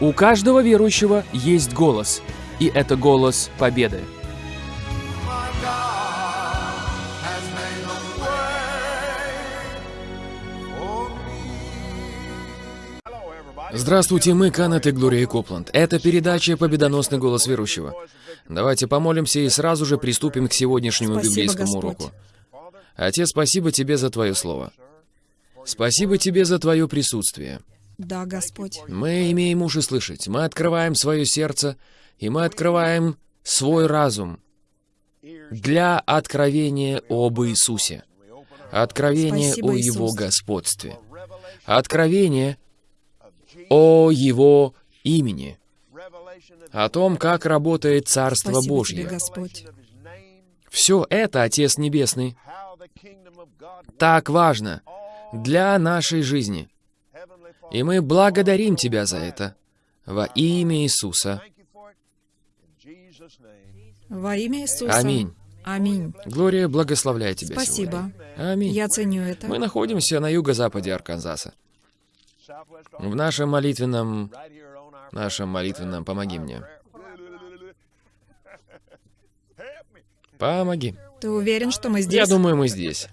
У каждого верующего есть голос, и это голос победы. Здравствуйте, мы Канет и Глория Копланд. Это передача «Победоносный голос верующего». Давайте помолимся и сразу же приступим к сегодняшнему Спасибо, библейскому Господь. уроку. Отец, спасибо тебе за твое слово. Спасибо тебе за твое присутствие. Да, Господь. Мы имеем уши слышать, мы открываем свое сердце, и мы открываем свой разум для откровения об Иисусе, откровения Спасибо, о Его Иисус. господстве, откровение о Его имени, о том, как работает Царство Спасибо тебе, Божье. Господь. Все это, Отец Небесный, так важно для нашей жизни. И мы благодарим Тебя за это во имя Иисуса. Во имя Иисуса. Аминь. Аминь. Глория благословляет Тебя Спасибо. сегодня. Аминь. Я ценю это. Мы находимся на юго-западе Арканзаса. В нашем молитвенном... Нашем молитвенном «Помоги мне». Помоги. Ты уверен, что мы здесь? Я думаю, мы здесь.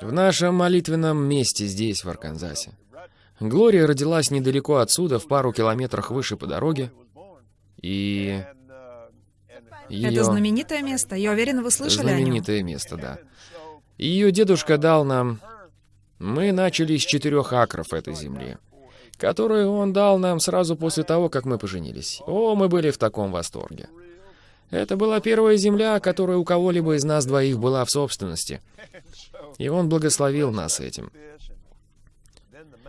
В нашем молитвенном месте здесь, в Арканзасе. Глория родилась недалеко отсюда, в пару километрах выше по дороге. И ее Это знаменитое место. Я уверена, вы слышали о нем. знаменитое место, да. Ее дедушка дал нам... Мы начали с четырех акров этой земли, которую он дал нам сразу после того, как мы поженились. О, мы были в таком восторге. Это была первая земля, которая у кого-либо из нас двоих была в собственности. И он благословил нас этим.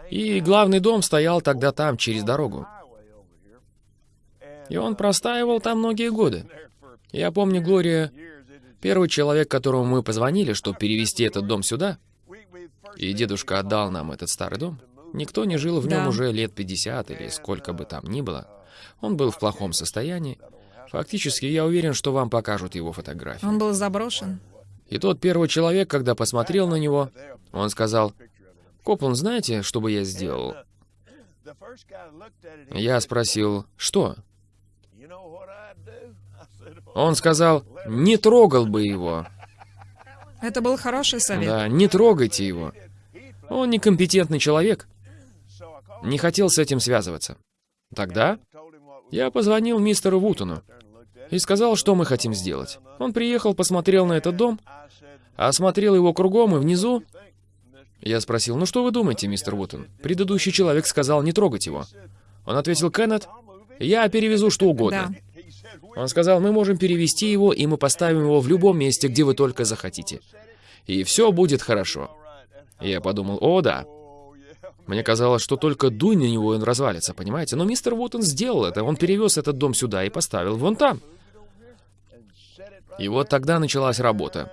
И главный дом стоял тогда там, через дорогу. И он простаивал там многие годы. Я помню, Глория, первый человек, которому мы позвонили, чтобы перевести этот дом сюда, и дедушка отдал нам этот старый дом, никто не жил в нем Да. уже лет 50 или сколько бы там ни было. Он был в плохом состоянии. Фактически, я уверен, что вам покажут его фотографии. Он был заброшен. И тот первый человек, когда посмотрел на него, он сказал, «Коплан, знаете, что бы я сделал?» Я спросил, «Что?» Он сказал, «Не трогал бы его». Это был хороший совет. Да, не трогайте его. Он некомпетентный человек. Не хотел с этим связываться. Тогда я позвонил мистеру Вутону и сказал, что мы хотим сделать. Он приехал, посмотрел на этот дом, осмотрел его кругом и внизу. Я спросил, ну что вы думаете, мистер Вутон? Предыдущий человек сказал не трогать его. Он ответил, Кеннет, я перевезу что угодно. Да. Он сказал, мы можем перевести его, и мы поставим его в любом месте, где вы только захотите. И все будет хорошо. Я подумал, о да. Мне казалось, что только дуй на него, и он развалится, понимаете? Но мистер Вутон сделал это. Он перевез этот дом сюда и поставил вон там. И вот тогда началась работа.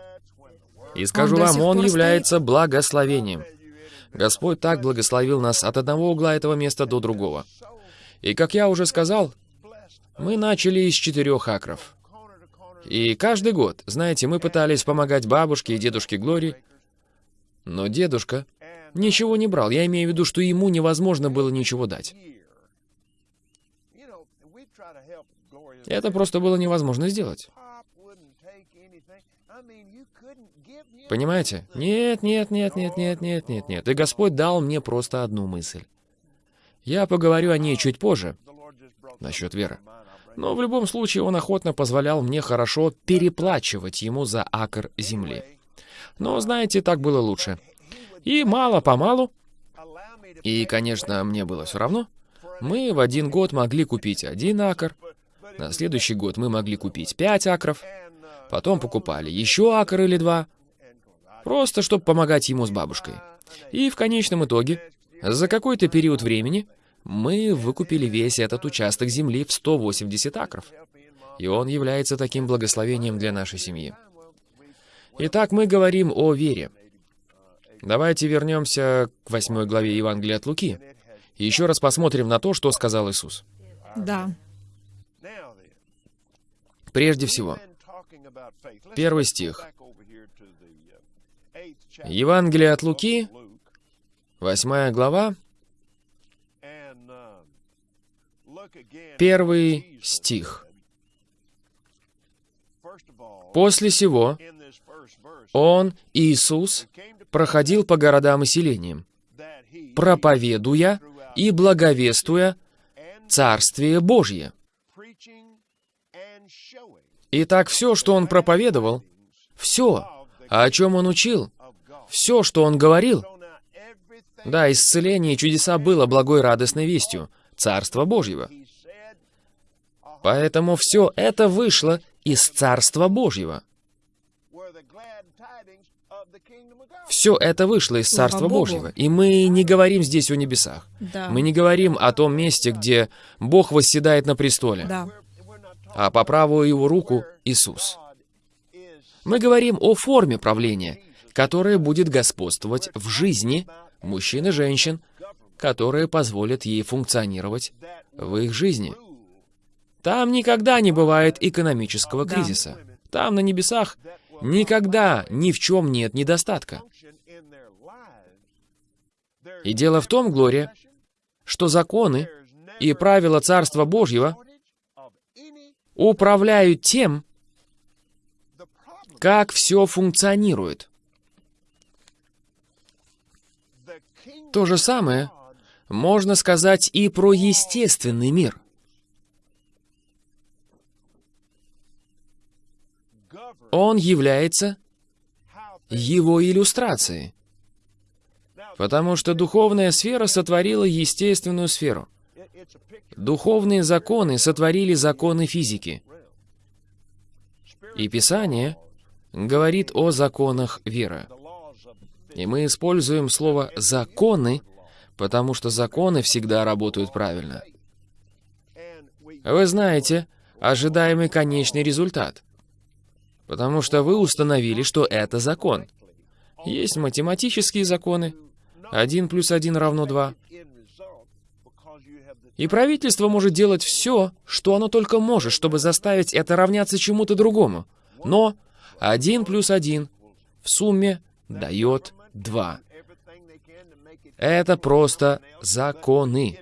И скажу Он вам, он является благословением. Господь так благословил нас от одного угла этого места до другого. И как я уже сказал, мы начали из четырех акров. И каждый год, знаете, мы пытались помогать бабушке и дедушке Глории, но дедушка ничего не брал. Я имею в виду, что ему невозможно было ничего дать. Это просто было невозможно сделать. Понимаете? Нет, нет, нет, нет, нет, нет, нет, нет. И Господь дал мне просто одну мысль. Я поговорю о ней чуть позже, насчет веры. Но в любом случае он охотно позволял мне хорошо переплачивать ему за акр земли. Но, знаете, так было лучше. И мало-помалу, и, конечно, мне было все равно, мы в один год могли купить один акр, на следующий год мы могли купить пять акров, потом покупали еще акр или два, просто чтобы помогать ему с бабушкой. И в конечном итоге, за какой-то период времени, мы выкупили весь этот участок земли в 180 акров. И он является таким благословением для нашей семьи. Итак, мы говорим о вере. Давайте вернемся к восьмой главе Евангелия от Луки. И еще раз посмотрим на то, что сказал Иисус. Да. Прежде всего, первый стих. Евангелие от Луки, восьмая глава, первый стих. После сего Он, Иисус, проходил по городам и селениям, проповедуя и благовествуя Царствие Божье. Итак, все, что Он проповедовал, все, о чем Он учил, все, что Он говорил, да, исцеление и чудеса было благой радостной вестью, Царства Божьего. Поэтому все это вышло из Царства Божьего. Все это вышло из Царства. Божьего. И мы не говорим здесь о небесах. Да. Мы не говорим о том месте, где Бог восседает на престоле, Да. А по правую его руку Иисус. Мы говорим о форме правления, которая будет господствовать в жизни мужчин и женщин, которые позволят ей функционировать в их жизни. Там никогда не бывает экономического кризиса. Там, на небесах, никогда ни в чем нет недостатка. И дело в том, Глория, что законы и правила Царства Божьего управляют тем, как все функционирует. То же самое можно сказать и про естественный мир. Он является его иллюстрацией, потому что духовная сфера сотворила естественную сферу. Духовные законы сотворили законы физики. И Писание говорит о законах веры. И мы используем слово «законы», потому что законы всегда работают правильно. Вы знаете ожидаемый конечный результат, потому что вы установили, что это закон. Есть математические законы. Один плюс один равно два. И правительство может делать все, что оно только может, чтобы заставить это равняться чему-то другому. Но один плюс один в сумме дает два. Это просто законы.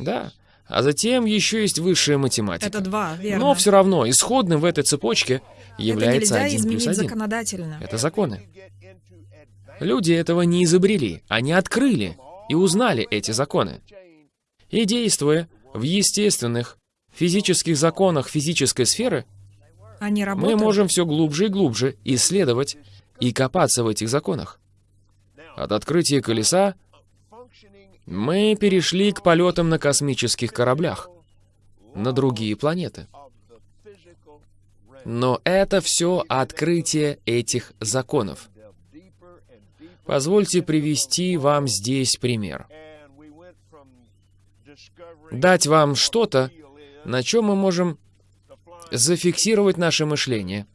Да. А затем еще есть высшая математика. Это два, верно. Но все равно исходным в этой цепочке Это является нельзя один изменить плюс один. законодательно. Это законы. Люди этого не изобрели, они открыли и узнали эти законы. И действуя в естественных физических законах физической сферы, Они мы можем все глубже и глубже исследовать и копаться в этих законах. От открытия колеса мы перешли к полетам на космических кораблях на другие планеты. Но это все открытие этих законов. Позвольте привести вам здесь пример. Дать вам что-то, на чем мы можем зафиксировать наше мышление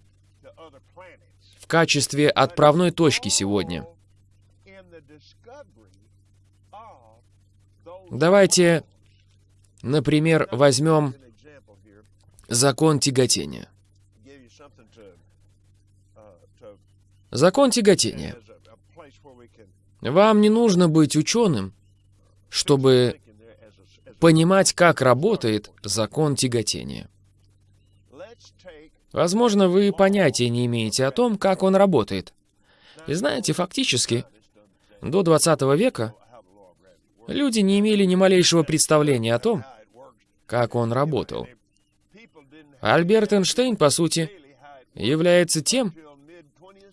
в качестве отправной точки сегодня. Давайте, например, возьмем закон тяготения. Закон тяготения. Вам не нужно быть ученым, чтобы понимать, как работает закон тяготения. Возможно, вы понятия не имеете о том, как он работает. И знаете, фактически, до 20 века люди не имели ни малейшего представления о том, как он работал. Альберт Эйнштейн, по сути, является тем,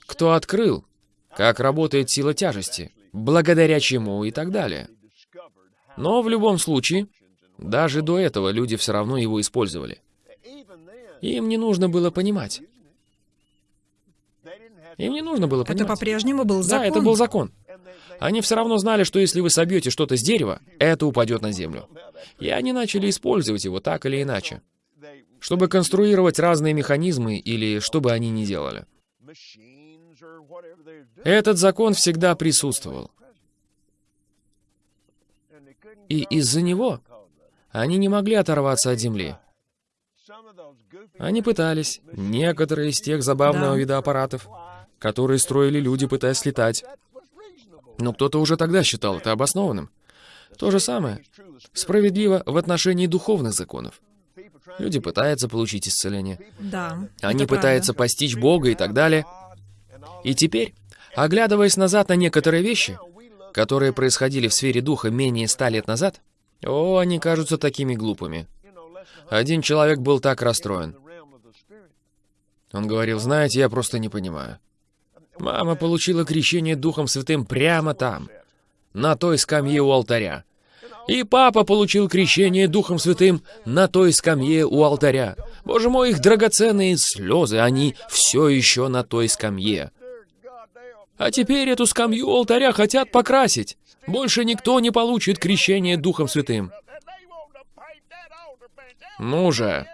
кто открыл, как работает сила тяжести, благодаря чему и так далее. Но в любом случае, даже до этого люди все равно его использовали. Им не нужно было понимать. Им не нужно было Это понимать. по-прежнему был закон. Да, это был закон. Они все равно знали, что если вы собьете что-то с дерева, это упадет на землю. И они начали использовать его так или иначе, чтобы конструировать разные механизмы или что бы они ни делали. Этот закон всегда присутствовал. И из-за него они не могли оторваться от земли. Они пытались. Некоторые из тех забавного Да. вида аппаратов, которые строили люди, пытаясь летать. Но кто-то уже тогда считал это обоснованным. То же самое справедливо в отношении духовных законов. Люди пытаются получить исцеление. Да. Они пытаются правда. постичь Бога и так далее. И теперь, оглядываясь назад на некоторые вещи, которые происходили в сфере духа менее ста лет назад, о, они кажутся такими глупыми. Один человек был так расстроен. Он говорил, знаете, я просто не понимаю. Мама получила крещение Духом Святым прямо там, на той скамье у алтаря. И папа получил крещение Духом Святым на той скамье у алтаря. Боже мой, их драгоценные слезы, они все еще на той скамье. А теперь эту скамью алтаря хотят покрасить. Больше никто не получит крещение Духом Святым. Ну же,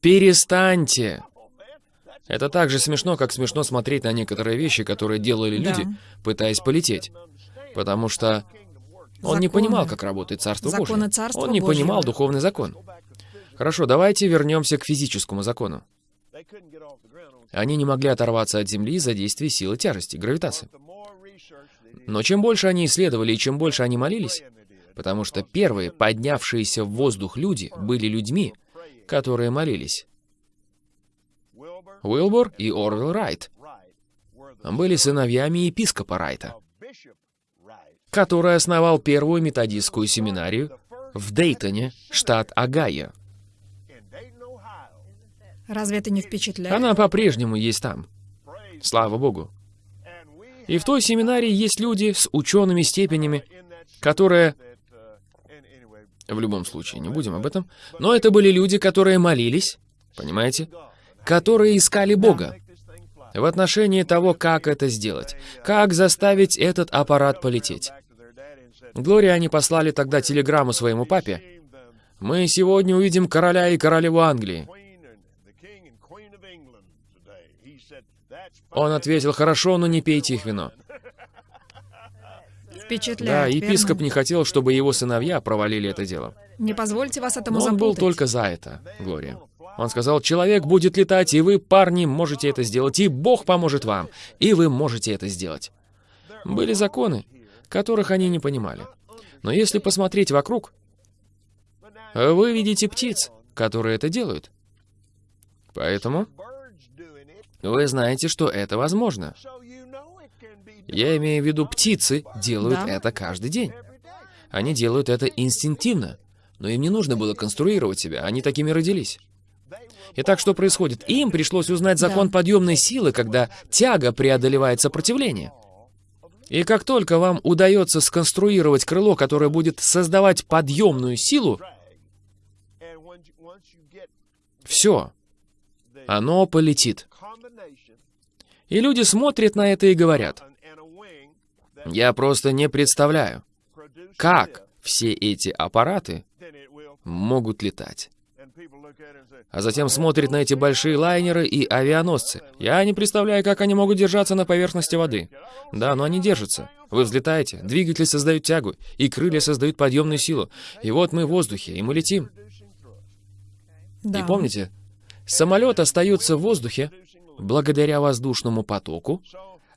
перестаньте. Это так же смешно, как смешно смотреть на некоторые вещи, которые делали Да. люди, пытаясь полететь. Потому что он не Законы. понимал, как работает Царство Законы. Царства Он не Божьего. понимал духовный закон. Хорошо, давайте вернемся к физическому закону. Они не могли оторваться от Земли из-за действия силы тяжести, гравитации. Но чем больше они исследовали и чем больше они молились, потому что первые поднявшиеся в воздух люди были людьми, которые молились. Уилбор и Орвилл Райт были сыновьями епископа Райта, который основал первую методистскую семинарию в Дейтоне, штат Огайо. Разве это не впечатляет? Она по-прежнему есть там. Слава Богу. И в той семинарии есть люди с учеными степенями, которые... В любом случае, не будем об этом. Но это были люди, которые молились, понимаете? Которые искали Бога в отношении того, как это сделать, как заставить этот аппарат полететь. Глория они послали тогда телеграмму своему папе. «Мы сегодня увидим короля и королеву Англии». Он ответил, «Хорошо, но не пейте их вино». Да, Впечатляет, епископ верно? не хотел, чтобы его сыновья провалили это дело. Не позвольте вас этому Но он был запутать. только за это, Глория. Он сказал, человек будет летать, и вы, парни, можете это сделать, и Бог поможет вам, и вы можете это сделать. Были законы, которых они не понимали. Но если посмотреть вокруг, вы видите птиц, которые это делают. Поэтому вы знаете, что это возможно. Я имею в виду, птицы делают Да. это каждый день. Они делают это инстинктивно. Но им не нужно было конструировать себя, они такими родились. Итак, что происходит? Им пришлось узнать закон Да. подъемной силы, когда тяга преодолевает сопротивление. И как только вам удается сконструировать крыло, которое будет создавать подъемную силу, все, оно полетит. И люди смотрят на это и говорят, я просто не представляю, как все эти аппараты могут летать. А затем смотрит на эти большие лайнеры и авианосцы. Я не представляю, как они могут держаться на поверхности воды. Да, но они держатся. Вы взлетаете, двигатели создают тягу, и крылья создают подъемную силу. И вот мы в воздухе, и мы летим. Да. И помните, самолет остается в воздухе благодаря воздушному потоку,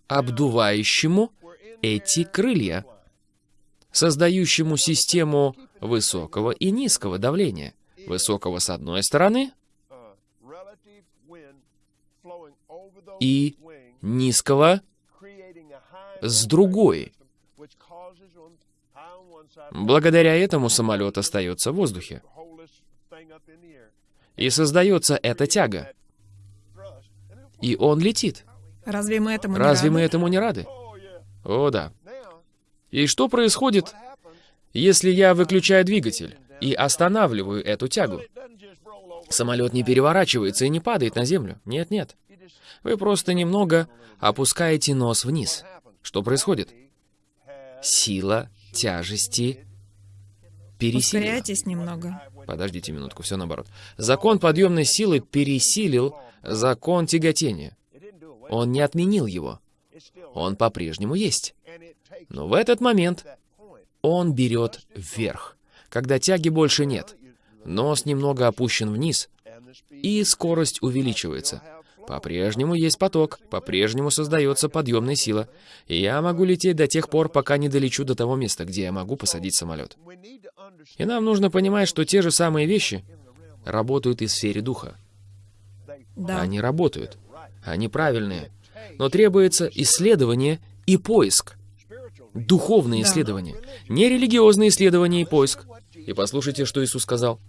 обдувающему эти крылья, создающему систему высокого и низкого давления. Высокого с одной стороны и низкого с другой. Благодаря этому самолет остается в воздухе. И создается эта тяга. И он летит. Разве мы этому Разве не мы рады? этому не рады? О, да. И что происходит, если я выключаю двигатель и останавливаю эту тягу? Самолет не переворачивается и не падает на землю. Нет-нет. Вы просто немного опускаете нос вниз. Что происходит? Сила тяжести пересилила. Ускоряйтесь немного. Подождите минутку, все наоборот. Закон подъемной силы пересилил закон тяготения. Он не отменил его. Он по-прежнему есть. Но в этот момент он берет вверх, когда тяги больше нет. Нос немного опущен вниз, и скорость увеличивается. По-прежнему есть поток, по-прежнему создается подъемная сила, и я могу лететь до тех пор, пока не долечу до того места, где я могу посадить самолет. И нам нужно понимать, что те же самые вещи работают и в сфере духа. Да. Они работают. Они правильные. Но требуется исследование и поиск. Духовные Да. исследования. Не религиозные исследования и поиск. И послушайте, что Иисус сказал.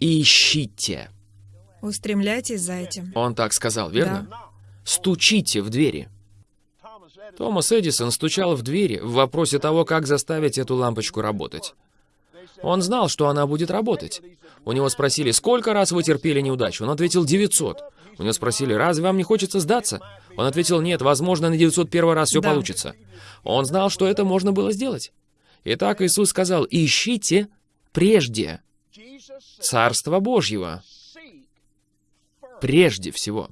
Ищите. Устремляйтесь за этим. Он так сказал, верно? Стучите в двери. Томас Эдисон стучал в двери в вопросе того, как заставить эту лампочку работать. Он знал, что она будет работать. У него спросили, сколько раз вы терпели неудачу? Он ответил, 900. У него спросили, разве вам не хочется сдаться? Он ответил, нет, возможно, на 901 раз все Да. получится. Он знал, что это можно было сделать. Итак, Иисус сказал, ищите прежде Царство Божьего, прежде всего.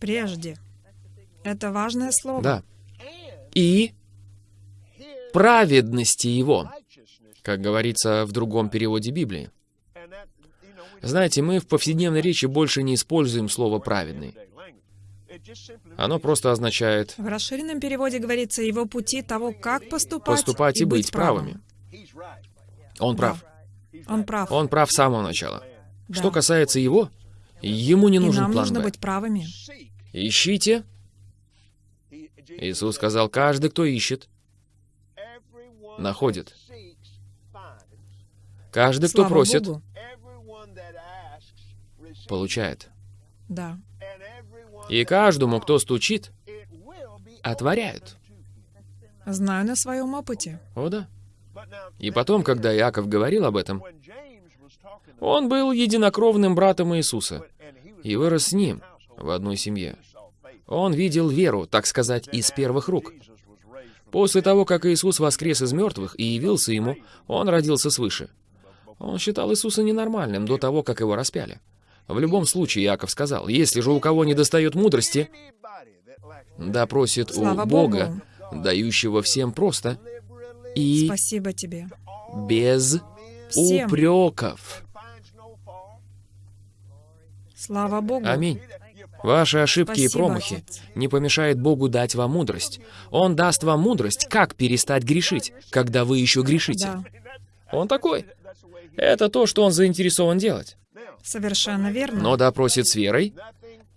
Прежде. Это важное слово. Да. И праведности Его, как говорится в другом переводе Библии. Знаете, мы в повседневной речи больше не используем слово «праведный». Оно просто означает В расширенном переводе говорится его пути того, как поступать, поступать и быть правыми. Он прав. Он прав. Он прав с самого начала. Да. Что касается его, ему не И нужен нам план нужно «Б». быть правыми. Ищите. Иисус сказал, каждый, кто ищет, находит. Каждый, кто Слава просит, Богу. получает. Да. И каждому, кто стучит, отворяют. Знаю на своем опыте. О да. И потом, когда Иаков говорил об этом, он был единокровным братом Иисуса и вырос с ним в одной семье. Он видел веру, так сказать, из первых рук. После того, как Иисус воскрес из мертвых и явился ему, он родился свыше. Он считал Иисуса ненормальным до того, как его распяли. В любом случае, Иаков сказал, если же у кого не достает мудрости, да просит у Слава Бога, дающего всем просто и Спасибо тебе. без Всем. упреков. Слава Богу. Аминь. Ваши ошибки и Спасибо, промахи Отец. не помешает Богу дать вам мудрость. Он даст вам мудрость, как перестать грешить, когда вы еще грешите. Да, Он такой. Это то, что он заинтересован делать. совершенно верно. Но допросит с верой,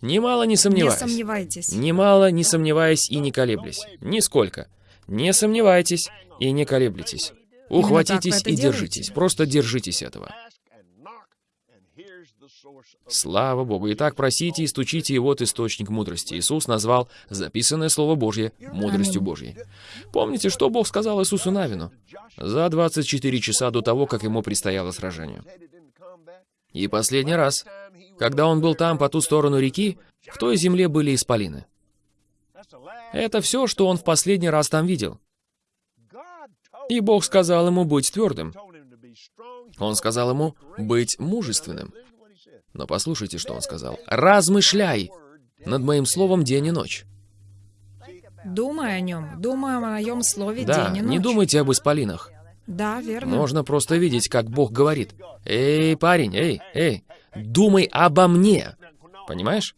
немало не Не сомневаясь. сомневайтесь. Немало не сомневаясь и не колеблясь. Нисколько. Не сомневайтесь и не колеблетесь. Ухватитесь и держитесь. делаете. Просто держитесь этого. Слава Богу. Итак, просите и стучите, и вот источник мудрости. Иисус назвал записанное Слово Божье мудростью. Божьей. Помните, что Бог сказал Иисусу Навину? За 24 часа до того, как ему предстояло сражение. И последний раз, когда он был там, по ту сторону реки, в той земле были исполины. Это все, что он в последний раз там видел. И Бог сказал ему быть твердым. Он сказал ему быть мужественным. Но послушайте, что он сказал. «Размышляй над моим словом день и ночь». Думай о нем. Думай о моем слове Да, день и ночь. не думайте об исполинах. Да, верно. Можно просто видеть, как Бог говорит. «Эй, парень, эй, эй, думай обо мне». Понимаешь?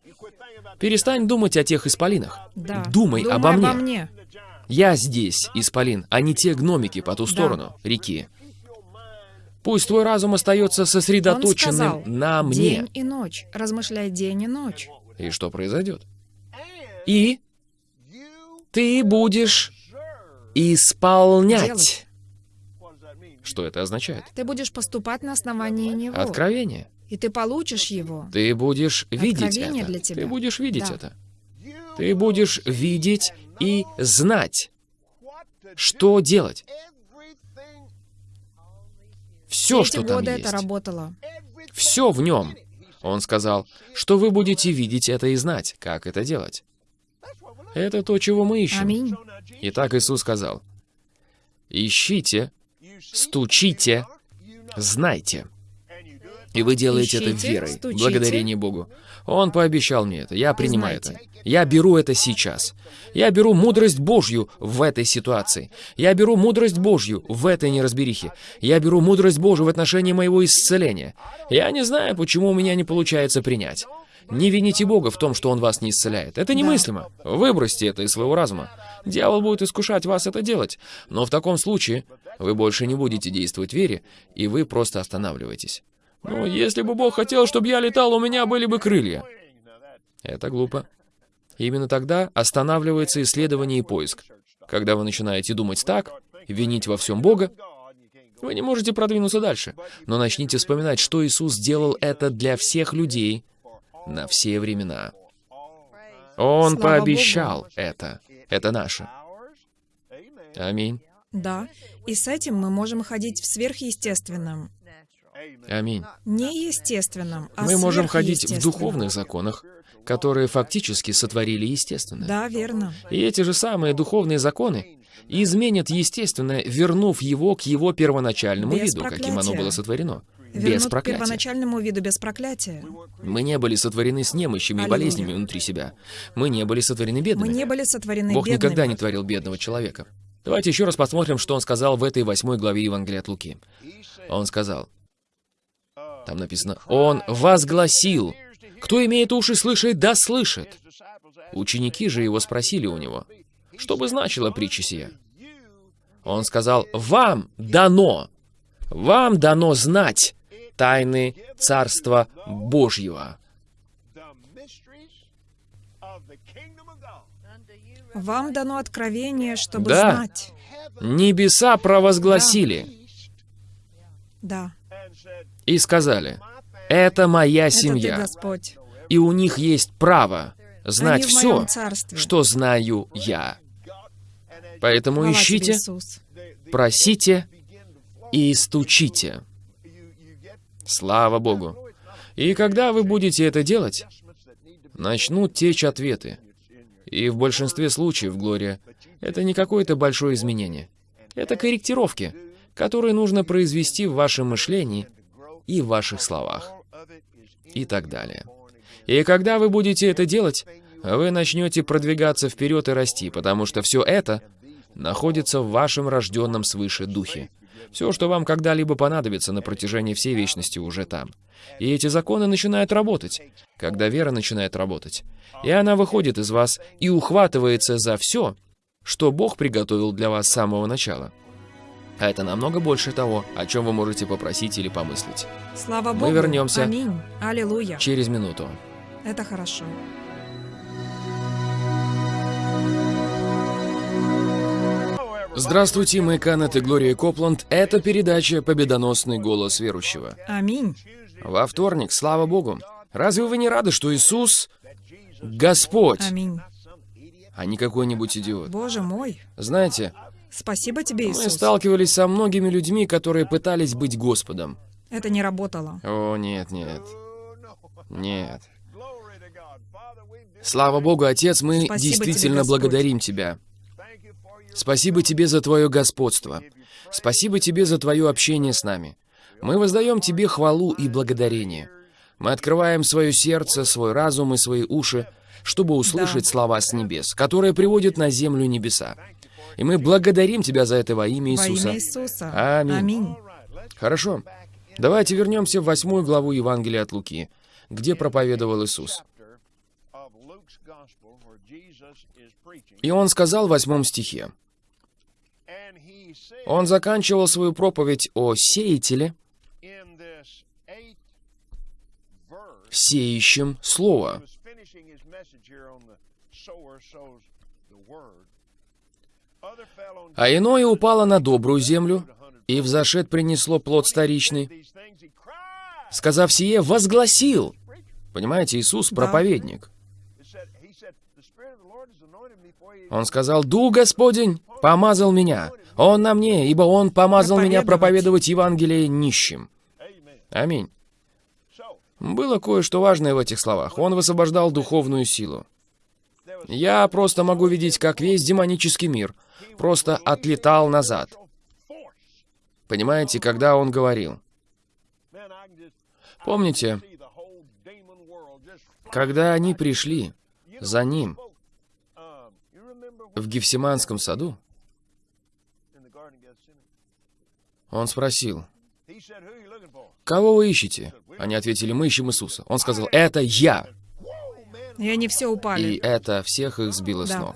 Перестань думать о тех исполинах. Да. Думай обо мне. мне. Я здесь, исполин, а не те гномики по ту сторону реки. Пусть твой разум остается сосредоточенным сказал, на мне. День и ночь. Размышляй день и ночь. И что произойдет? И ты будешь исполнять. Делать. Что это означает? Ты будешь поступать на основании него. Откровение. И ты получишь его. Ты будешь видеть Откровение это. для тебя. Ты будешь видеть Да. это. Ты будешь видеть и знать, что делать. Все, что там годы есть. это работало. Все в нем. Он сказал, что вы будете видеть это и знать, как это делать. Это то, чего мы ищем. Аминь. Итак, Иисус сказал, «Ищите, стучите, знайте». И вы делаете это Ищите, верой, стучите. благодарение Богу. Он пообещал мне это, я принимаю знаете. это. Я беру это сейчас. Я беру мудрость Божью в этой ситуации. Я беру мудрость Божью в этой неразберихе. Я беру мудрость Божью в отношении моего исцеления. Я не знаю, почему у меня не получается принять. Не вините Бога в том, что Он вас не исцеляет. Это немыслимо. Выбросьте это из своего разума. Дьявол будет искушать вас это делать. Но в таком случае вы больше не будете действовать в вере, и вы просто останавливаетесь. Ну, если бы Бог хотел, чтобы я летал, у меня были бы крылья. Это глупо. Именно тогда останавливается исследование и поиск. Когда вы начинаете думать так, винить во всем Бога, вы не можете продвинуться дальше. Но начните вспоминать, что Иисус сделал это для всех людей на все времена. Он Слава пообещал это. Это наше. Аминь. Да. И с этим мы можем ходить в сверхъестественном. Аминь. Не естественном, а Мы можем ходить в духовных законах, которые фактически сотворили естественное. Да, верно. И эти же самые духовные законы изменят естественное, вернув его к его первоначальному Без виду, каким оно проклятия. было сотворено. Без Вернут к проклятия. первоначальному виду без проклятия. Мы не были сотворены с немощами и Аллилуйя. болезнями внутри себя. Мы не были сотворены бедными. Мы не были сотворены Бог бедными. никогда не творил бедного человека. Давайте еще раз посмотрим, что он сказал в этой восьмой главе Евангелия от Луки. Он сказал, там написано, «Он возгласил, кто имеет уши слышать, да слышит». Ученики же его спросили у него, что бы значила притча сия? Он сказал, «Вам дано, вам дано знать тайны Царства Божьего». Вам дано откровение, чтобы Да. знать. Небеса провозгласили Да. и сказали, «Это моя Это ты, семья, Господь. и у них есть право знать все, что знаю я». Поэтому Хвала тебе, ищите, Иисус. просите и стучите. Слава Богу. И когда вы будете это делать, начнут течь ответы. И в большинстве случаев, Глория, это не какое-то большое изменение. Это корректировки, которые нужно произвести в вашем мышлении и в ваших словах. И так далее. И когда вы будете это делать, вы начнете продвигаться вперед и расти, потому что все это находится в вашем рожденном свыше духе. Все, что вам когда-либо понадобится на протяжении всей вечности, уже там. И эти законы начинают работать, когда вера начинает работать. И она выходит из вас и ухватывается за все, что Бог приготовил для вас с самого начала. А это намного больше того, о чем вы можете попросить или помыслить. Слава Мы Богу. вернемся. Аминь. Аллилуйя. Через минуту. Это хорошо. Здравствуйте, мы Канет и Глория Копланд. Это передача «Победоносный голос верующего». Аминь. Во вторник, слава Богу. Разве вы не рады, что Иисус — Господь, Аминь. а не какой-нибудь идиот? Боже мой. Знаете, Спасибо тебе, мы Иисус. сталкивались со многими людьми, которые пытались быть Господом. Это не работало. О, нет, нет. Нет. Слава Богу, Отец, мы Спасибо действительно тебе, благодарим Тебя. Спасибо Тебе за Твое господство. Спасибо Тебе за Твое общение с нами. Мы воздаем Тебе хвалу и благодарение. Мы открываем свое сердце, свой разум и свои уши, чтобы услышать слова с небес, которые приводят на землю небеса. И мы благодарим Тебя за это во имя Во Иисуса. имя Иисуса. Аминь. Аминь. Хорошо. Давайте вернемся в восьмую главу Евангелия от Луки, где проповедовал Иисус. И он сказал в восьмом стихе, он заканчивал свою проповедь о сеятеле, сеющем слово. А иное упало на добрую землю, и взошед принесло плод старичный. Сказав сие, возгласил. Понимаете, Иисус проповедник. Он сказал, «Дух Господень помазал меня. Он на мне, ибо Он помазал меня проповедовать Евангелие нищим». Аминь. Было кое-что важное в этих словах. Он высвобождал духовную силу. Я просто могу видеть, как весь демонический мир просто отлетал назад. Понимаете, когда он говорил. Помните, когда они пришли за ним в Гефсиманском саду, он спросил, «Кого вы ищете?» Они ответили, «Мы ищем Иисуса». Он сказал, «Это я». И они все И упали. это всех их сбило с Да. ног.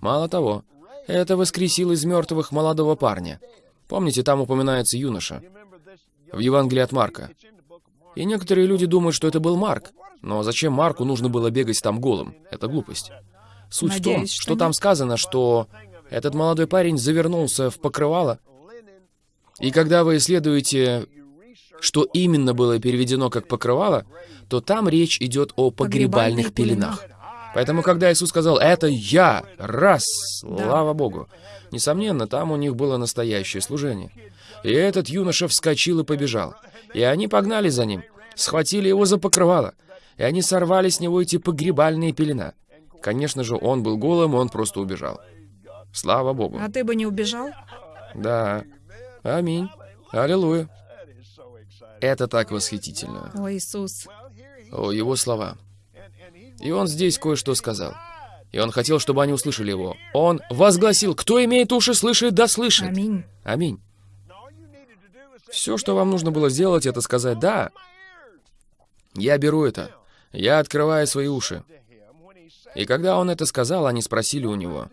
Мало того, это воскресил из мертвых молодого парня. Помните, там упоминается юноша в Евангелии от Марка. И некоторые люди думают, что это был Марк. Но зачем Марку нужно было бегать там голым? Это глупость. Суть в том, Надеюсь, что что там сказано, что этот молодой парень завернулся в покрывало. И когда вы исследуете, что именно было переведено как покрывало, то там речь идет о погребальных пеленах. Поэтому, когда Иисус сказал «Это я!» Раз! Слава Богу! Несомненно, там у них было настоящее служение. И этот юноша вскочил и побежал. И они погнали за ним, схватили его за покрывало, и они сорвали с него эти погребальные пелена. Конечно же, он был голым, он просто убежал. Слава Богу. А ты бы не убежал? Да. Аминь. Аллилуйя. Это так восхитительно. О, Иисус. О, его слова. И он здесь кое-что сказал. И он хотел, чтобы они услышали его. Он возгласил, кто имеет уши, слышит, да слышит. Аминь. Аминь. Все, что вам нужно было сделать, это сказать «да». Я беру это. Я открываю свои уши. И когда он это сказал, они спросили у него,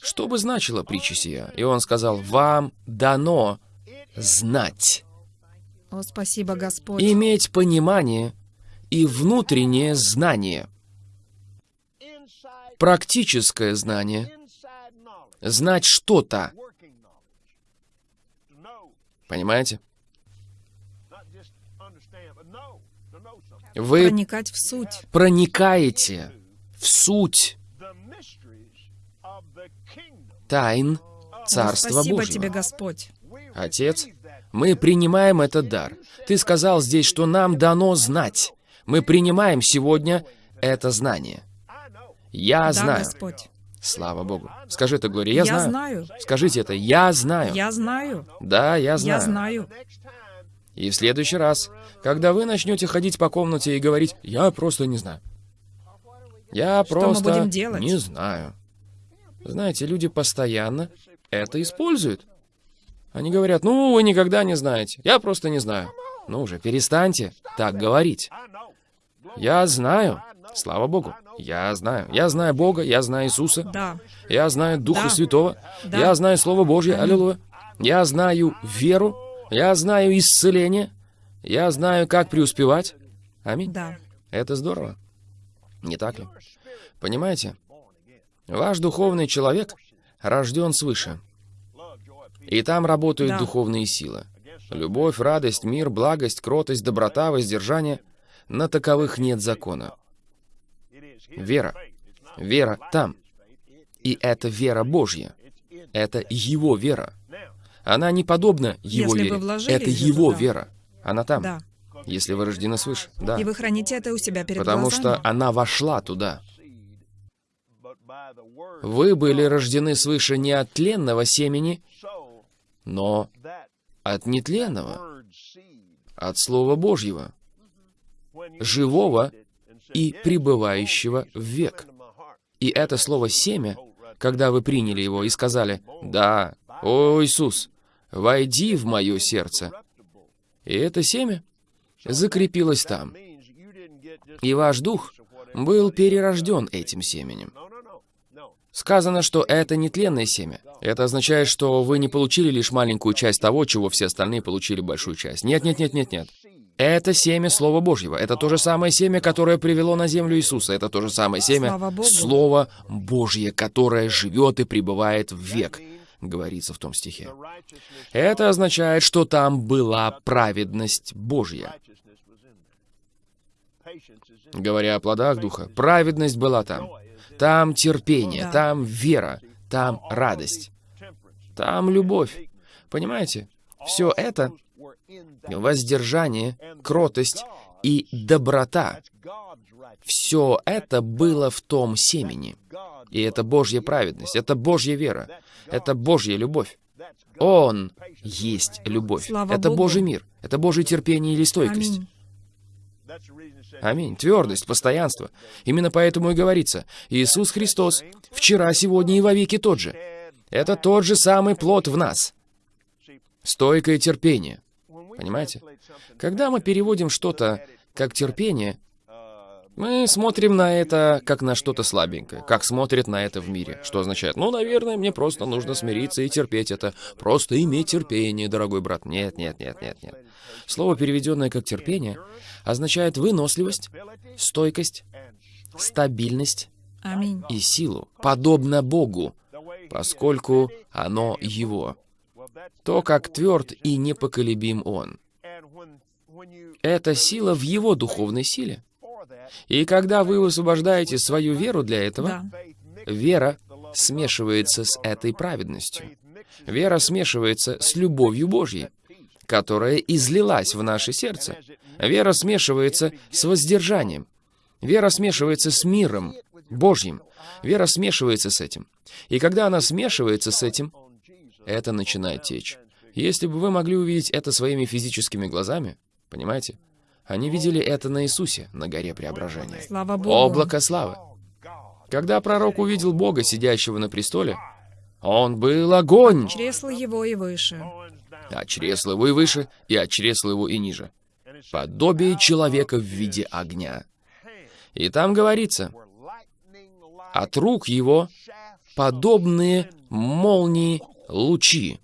что бы значила притча сия? И он сказал, вам дано знать, О, спасибо, Господь. иметь понимание и внутреннее знание, практическое знание, знать что-то, понимаете? Вы Проникать в суть. проникаете в суть тайн Царства спасибо Божьего. тебе, Господь. Отец, мы принимаем этот дар. Ты сказал здесь, что нам дано знать. Мы принимаем сегодня это знание. Я да, знаю. Господь. Слава Богу. Скажи это, Глория, я, Я знаю. знаю. Скажите это, я знаю. Я знаю. Да, я знаю. Я знаю. И в следующий раз, когда вы начнете ходить по комнате и говорить, я просто не знаю. Я Что мы просто будем делать? не знаю. Знаете, люди постоянно это используют. Они говорят, ну, вы никогда не знаете. Я просто не знаю. Ну уже, перестаньте так говорить. Я знаю. Слава Богу. Я знаю. Я знаю Бога, я знаю Иисуса. Да. Я знаю Духа Да. Святого. Да. Я знаю Слово Божье. Аминь. Аллилуйя. Я знаю веру. Я знаю исцеление. Я знаю, как преуспевать. Аминь. Да. Это здорово. Не так ли? Понимаете? Ваш духовный человек рожден свыше. И там работают Да. духовные силы. Любовь, радость, мир, благость, кротость, доброта, воздержание. На таковых нет закона. Вера. Вера там. И это вера Божья. Это Его вера. Она не подобна Его Если вере. Это Его туда. вера. Она там. Да. Если вы рождены свыше. Да. И вы храните это у себя перед Потому глазами. что она вошла туда. Вы были рождены свыше не от тленного семени, но от нетленного, от Слова Божьего, живого и пребывающего в век. И это слово «семя», когда вы приняли его и сказали «Да, о Иисус, войди в мое сердце», и это семя закрепилось там. И ваш дух был перерожден этим семенем. Сказано, что это нетленное семя. Это означает, что вы не получили лишь маленькую часть того, чего все остальные получили большую часть. Нет, нет, нет, нет, нет. Это семя Слова Божьего. Это то же самое семя, которое привело на землю Иисуса. Это то же самое семя. Слово Божье, которое живет и пребывает в век, говорится в том стихе. Это означает, что там была праведность Божья. Говоря о плодах Духа, праведность была там. Там терпение, там вера, там радость, там любовь. Понимаете? Все это воздержание, кротость и доброта. Все это было в том семени. И это Божья праведность, это Божья вера, это Божья любовь. Он есть любовь. Слава это Богу. Божий мир, это Божье терпение или стойкость. Аминь. Аминь. Твердость, постоянство. Именно поэтому и говорится, Иисус Христос вчера, сегодня и вовеки тот же. Это тот же самый плод в нас. Стойкое терпение. Понимаете? Когда мы переводим что-то как терпение, Мы смотрим на это как на что-то слабенькое, как смотрят на это в мире. Что означает, ну, наверное, мне просто нужно смириться и терпеть это. Просто иметь терпение, дорогой брат. Нет, нет, нет, нет, нет. Слово, переведенное как терпение, означает выносливость, стойкость, стабильность Аминь. и силу, подобно Богу, поскольку оно Его. То, как тверд и непоколебим Он. Это сила в Его духовной силе. И когда вы высвобождаете свою веру для этого, Да. вера смешивается с этой праведностью. Вера смешивается с любовью Божьей, которая излилась в наше сердце. Вера смешивается с воздержанием. Вера смешивается с миром Божьим. Вера смешивается с этим. И когда она смешивается с этим, это начинает течь. Если бы вы могли увидеть это своими физическими глазами, понимаете? Они видели это на Иисусе, на горе Преображения. Слава Богу. Облако славы. Когда пророк увидел Бога, сидящего на престоле, он был огонь, Чресло его и выше. а чресло его и выше, и от чресла его и ниже. Подобие человека в виде огня. И там говорится, от рук его подобные молнии лучи.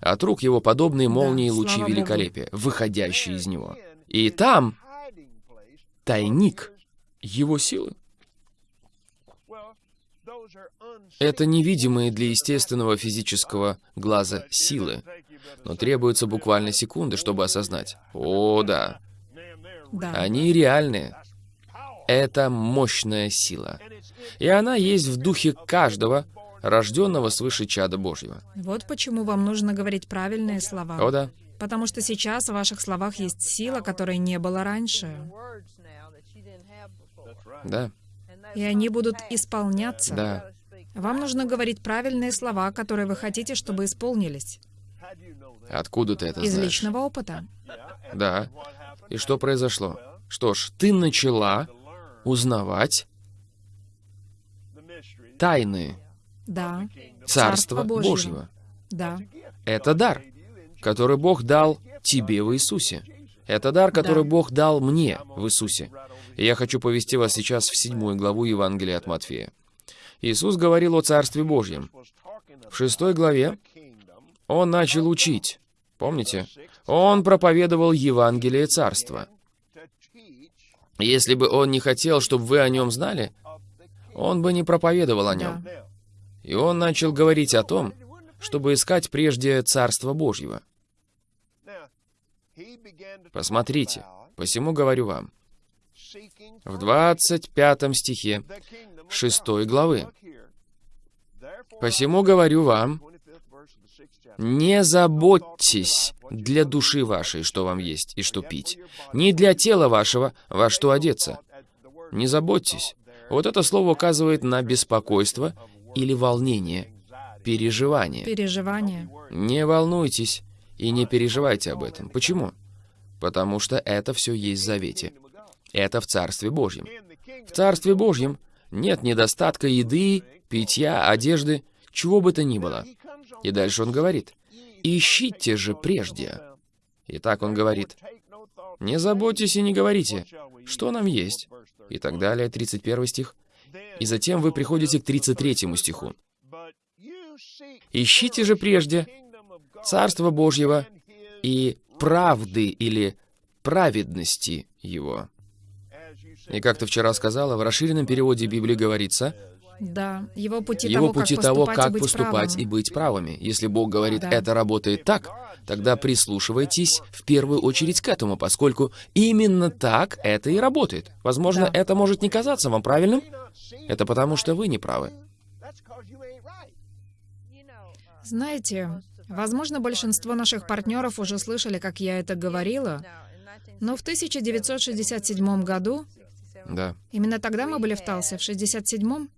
От рук его подобные молнии лучи великолепия, выходящие из него. И там тайник его силы. Это невидимые для естественного физического глаза силы, но требуется буквально секунды, чтобы осознать. О, да, Да. они реальные. Это мощная сила. И она есть в духе каждого, рожденного свыше чада Божьего. Вот почему вам нужно говорить правильные слова. О, да. Потому что сейчас в ваших словах есть сила, которой не было раньше. Да, И они будут исполняться. да. Вам нужно говорить правильные слова, которые вы хотите, чтобы исполнились. Откуда ты это Из знаешь? личного опыта. Да. И что произошло? Что ж, ты начала узнавать тайны Да. Царства Божьего. Божьего. Да. Это дар, который Бог дал тебе в Иисусе. Это дар, который Да. Бог дал мне в Иисусе. И я хочу повести вас сейчас в седьмую главу Евангелия от Матфея. Иисус говорил о Царстве Божьем. В шестой главе Он начал учить. Помните? Он проповедовал Евангелие Царства. Если бы Он не хотел, чтобы вы о Нем знали, Он бы не проповедовал о Нем. Да. И Он начал говорить о том, чтобы искать прежде Царство Божьего. Посмотрите, посему говорю вам, в 25 стихе 6 главы. Посему говорю вам, не заботьтесь для души вашей, что вам есть и что пить, ни для тела вашего, во что одеться. Не заботьтесь. Вот это слово указывает на беспокойство или волнение, переживание. Переживания. Не волнуйтесь и не переживайте об этом. Почему? Потому что это все есть в Завете. Это в Царстве Божьем. В Царстве Божьем нет недостатка еды, питья, одежды, чего бы то ни было. И дальше он говорит, «Ищите же прежде». И так он говорит, «Не заботьтесь и не говорите, что нам есть?» И так далее, 31 стих. И затем вы приходите к 33 стиху. «Ищите же прежде Царство Божьего и правды или праведности Его». И как ты вчера сказала, в расширенном переводе Библии говорится, Да. Его пути его того, пути как того, поступать и как быть поступать правым. и быть правыми. Если Бог говорит, Да. это работает так, тогда прислушивайтесь в первую очередь к этому, поскольку именно так это и работает. Возможно, Да. это может не казаться вам правильным. Это потому, что вы не правы. Знаете, возможно, большинство наших партнеров уже слышали, как я это говорила, но в 1967 году, Да. именно тогда мы были в Талсе, в 67-м,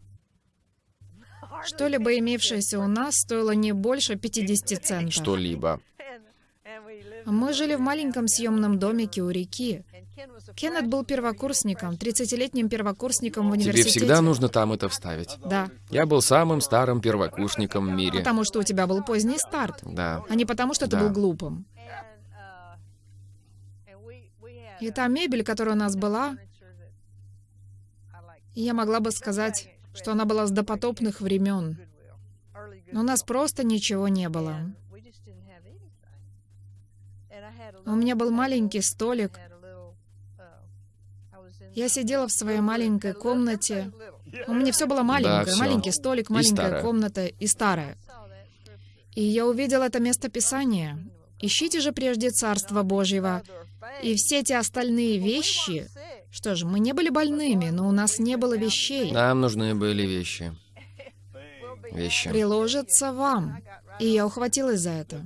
что-либо имевшееся у нас стоило не больше 50 центов. Что-либо. Мы жили в маленьком съемном домике у реки. Кеннет был первокурсником, 30-летним первокурсником в Тебе университете. всегда нужно там это вставить. Да, Я был самым старым первокурсником в мире. потому что у тебя был поздний старт, Да. а не потому, что ты Да. был глупым. И та мебель, которая у нас была, Я могла бы сказать, что она была с допотопных времен. Но у нас просто ничего не было. У меня был маленький столик. Я сидела в своей маленькой комнате. У меня все было маленькое. всё. Маленький столик, И маленькая старое. комната и старая. И я увидела это место Писания. Ищите же прежде Царство Божьего. И все эти остальные вещи... Что ж, мы не были больными, но у нас не было вещей. Нам нужны были вещи. Вещи. Приложится вам. И я ухватилась за это.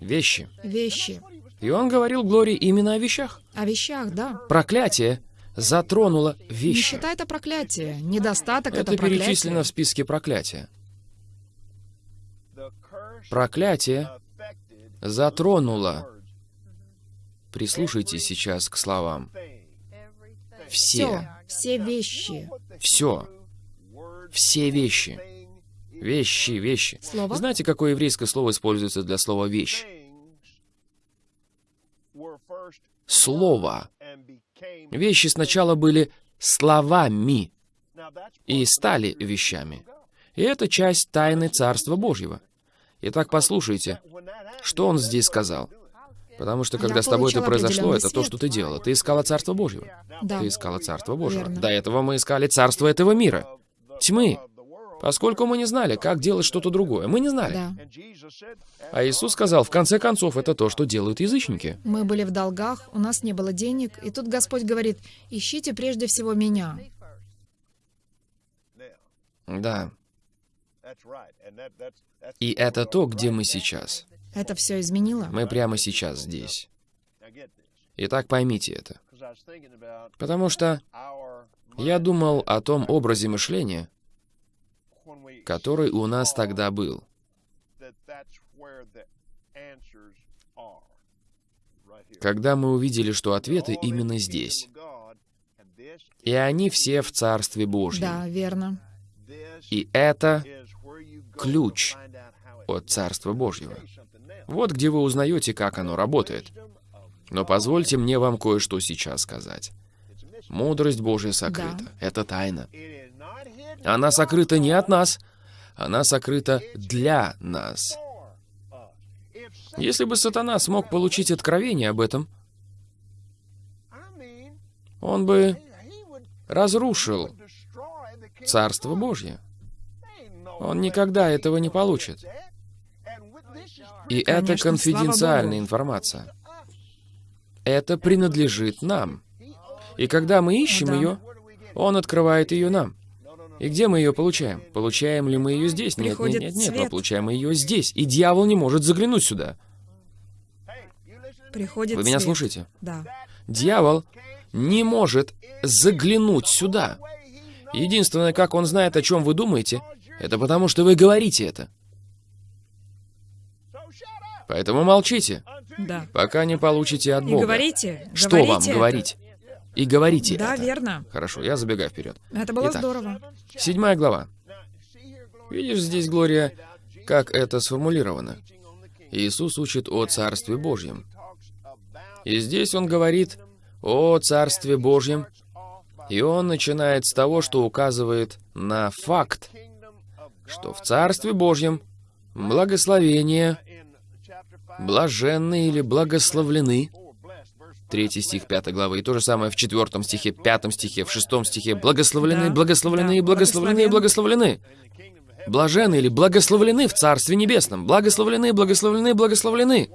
Вещи. Вещи. И он говорил Глории именно о вещах. О вещах, да. Проклятие затронуло вещи. Нищета — это проклятие. Недостаток — это, Это проклятие. перечислено в списке проклятия. Проклятие затронуло. Прислушайтесь сейчас к словам. Все, Все. вещи. Все. Все вещи. Вещи, вещи. Слово? Знаете, какое еврейское слово используется для слова «вещь»? Слово. Вещи сначала были словами и стали вещами. И это часть тайны Царства Божьего. Итак, послушайте, что он здесь сказал. Потому что когда с тобой это произошло, это то, что ты делала. Ты искала Царство Божьего. Да. Ты искала Царство Божьего. Верно. До этого мы искали Царство этого мира. Тьмы. Поскольку мы не знали, как делать что-то другое. Мы не знали. Да. А Иисус сказал, в конце концов, это то, что делают язычники. Мы были в долгах, у нас не было денег, и тут Господь говорит, ищите прежде всего меня. Да. И это то, где мы сейчас. Это все изменило. Мы прямо сейчас здесь. Итак, поймите это. Потому что я думал о том образе мышления, который у нас тогда был. Когда мы увидели, что ответы именно здесь. И они все в Царстве Божьем. Да, верно. И это ключ от Царства Божьего. Вот где вы узнаете, как оно работает. Но позвольте мне вам кое-что сейчас сказать. Мудрость Божья сокрыта. Да. Это тайна. Она сокрыта не от нас, она сокрыта для нас. Если бы сатана смог получить откровение об этом, он бы разрушил Царство Божье. Он никогда этого не получит. И это Конечно, конфиденциальная информация. Это принадлежит нам. И когда мы ищем да. ее, он открывает ее нам. И где мы ее получаем? Получаем ли мы ее здесь? Нет, нет, Приходит нет, нет, мы свет. получаем ее здесь. И дьявол не может заглянуть сюда. Приходит Вы меня свет. слушаете? Да. Дьявол не может заглянуть сюда. Единственное, как он знает, о чем вы думаете, это потому, что вы говорите это. Поэтому молчите, Да. пока не получите от И Бога. говорите. Что говорите вам говорить? И говорите Да, это. верно. Хорошо, я забегаю вперед. Это было Итак. здорово. Седьмая глава. Видишь здесь, Глория, как это сформулировано? Иисус учит о Царстве Божьем. И здесь он говорит о Царстве Божьем, и он начинает с того, что указывает на факт, что в Царстве Божьем благословение, блаженны или благословлены, третий стих пятой главы, и то же самое в четвертом стихе, пятом стихе, в шестом стихе, благословлены, благословлены, благословлены, благословлены. Блажены или благословлены в Царстве Небесном. Благословлены, благословлены, благословлены.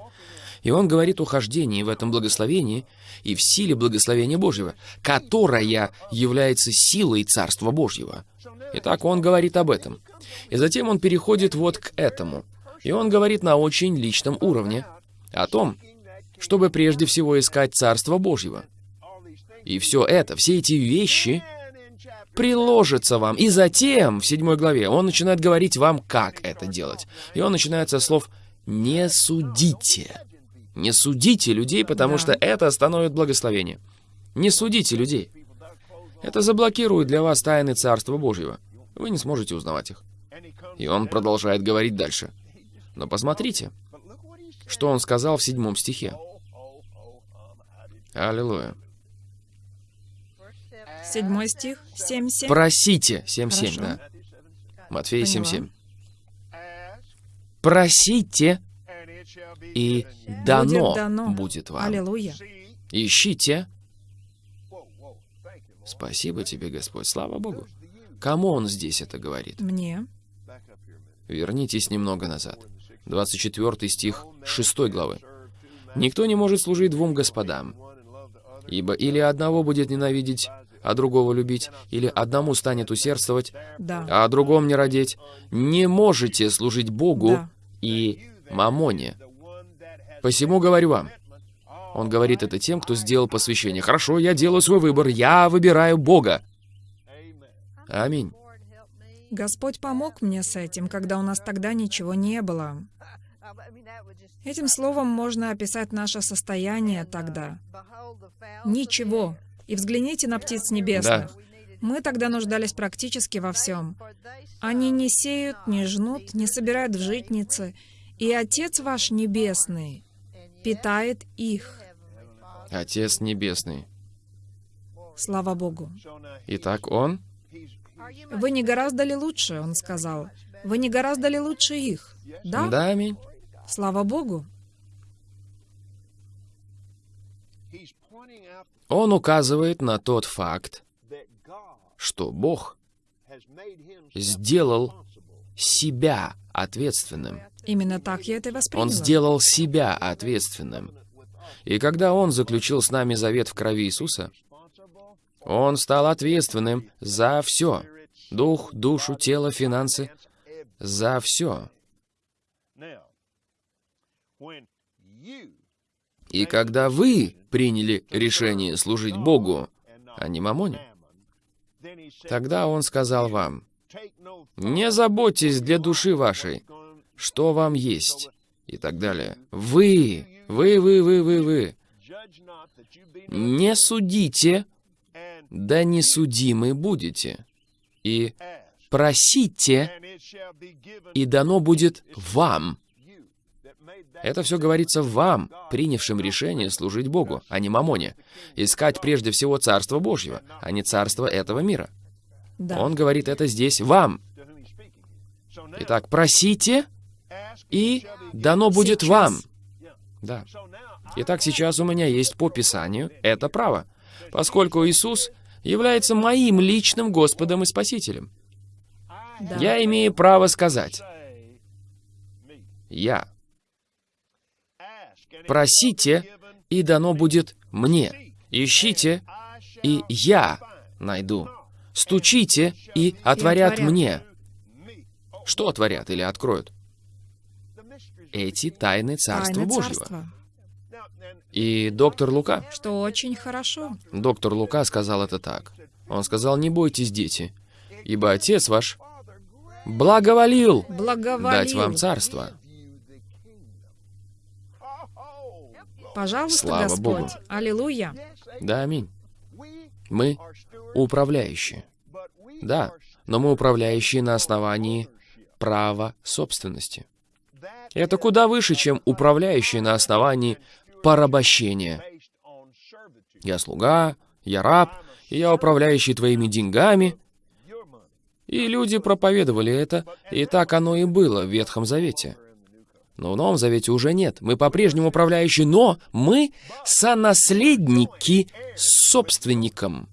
И он говорит о хождении в этом благословении и в силе благословения Божьего, которая является силой Царства Божьего. Итак, он говорит об этом. И затем он переходит вот к этому. И он говорит на очень личном уровне о том, чтобы прежде всего искать Царство Божьего. И все это, все эти вещи приложится вам. И затем, в седьмой главе, он начинает говорить вам, как это делать. И он начинает со слов «не судите». Не судите людей, потому что это остановит благословение. Не судите людей. Это заблокирует для вас тайны Царства Божьего. Вы не сможете узнавать их. И он продолжает говорить дальше. Но посмотрите, что он сказал в седьмом стихе. Аллилуйя. Седьмой стих, семь семь. Просите. 7.7, Хорошо. да. Матфея Поняла. 7.7. Просите, и дано, Будет дано. будет вам. Аллилуйя. Ищите. Спасибо тебе, Господь, слава Богу. Кому он здесь это говорит? Мне. Вернитесь немного назад. 24 стих 6 главы. «Никто не может служить двум господам, ибо или одного будет ненавидеть, а другого любить, или одному станет усердствовать, Да. а о другом не родить. Не можете служить Богу Да. и мамоне. Посему говорю вам». Он говорит это тем, кто сделал посвящение. «Хорошо, я делаю свой выбор, я выбираю Бога». Аминь. Господь помог мне с этим, когда у нас тогда ничего не было. Этим словом можно описать наше состояние тогда. Ничего. И взгляните на птиц небесных. Мы тогда нуждались практически во всем. Они не сеют, не жнут, не собирают в житницы. И Отец ваш Небесный питает их. Отец Небесный. Слава Богу. Итак, Он Вы не гораздо ли лучше, он сказал. Вы не гораздо ли лучше их? Да? Да, аминь. Слава Богу. Он указывает на тот факт, что Бог сделал себя ответственным. Именно так я это и восприняла. Он сделал себя ответственным. И когда Он заключил с нами завет в крови Иисуса, Он стал ответственным за все. Дух, душу, тело, финансы. За все. И когда вы приняли решение служить Богу, а не мамоне, тогда Он сказал вам, не заботьтесь для души вашей, что вам есть, и так далее. Вы, вы, вы, вы, вы, вы, не судите, да не судимы будете. И просите, и дано будет вам. Это все говорится вам, принявшим решение служить Богу, а не мамоне. Искать прежде всего Царство Божьего, а не Царство этого мира. Да. Он говорит это здесь вам. Итак, просите, и дано будет Сейчас. вам. Да. Итак, сейчас у меня есть по Писанию это право, поскольку Иисус является моим личным Господом и Спасителем. Да. Я имею право сказать, я. Просите, и дано будет мне. Ищите, и я найду. Стучите, и отворят отворят. мне. Что отворят или откроют? Эти тайны Царства Тайны Божьего. царства, И доктор Лука, что очень хорошо. доктор Лука сказал это так. Он сказал, не бойтесь, дети, ибо Отец ваш благоволил Благоволил. дать вам царство. Пожалуйста, Слава Господь. Богу. Аллилуйя. Да, аминь. Мы управляющие. Да, но мы управляющие на основании права собственности. Это куда выше, чем управляющие на основании порабощения. Я слуга, я раб, и я управляющий твоими деньгами. И люди проповедовали это, и так оно и было в Ветхом Завете. Но в Новом Завете уже нет. Мы по-прежнему управляющие, но мы сонаследники с собственником.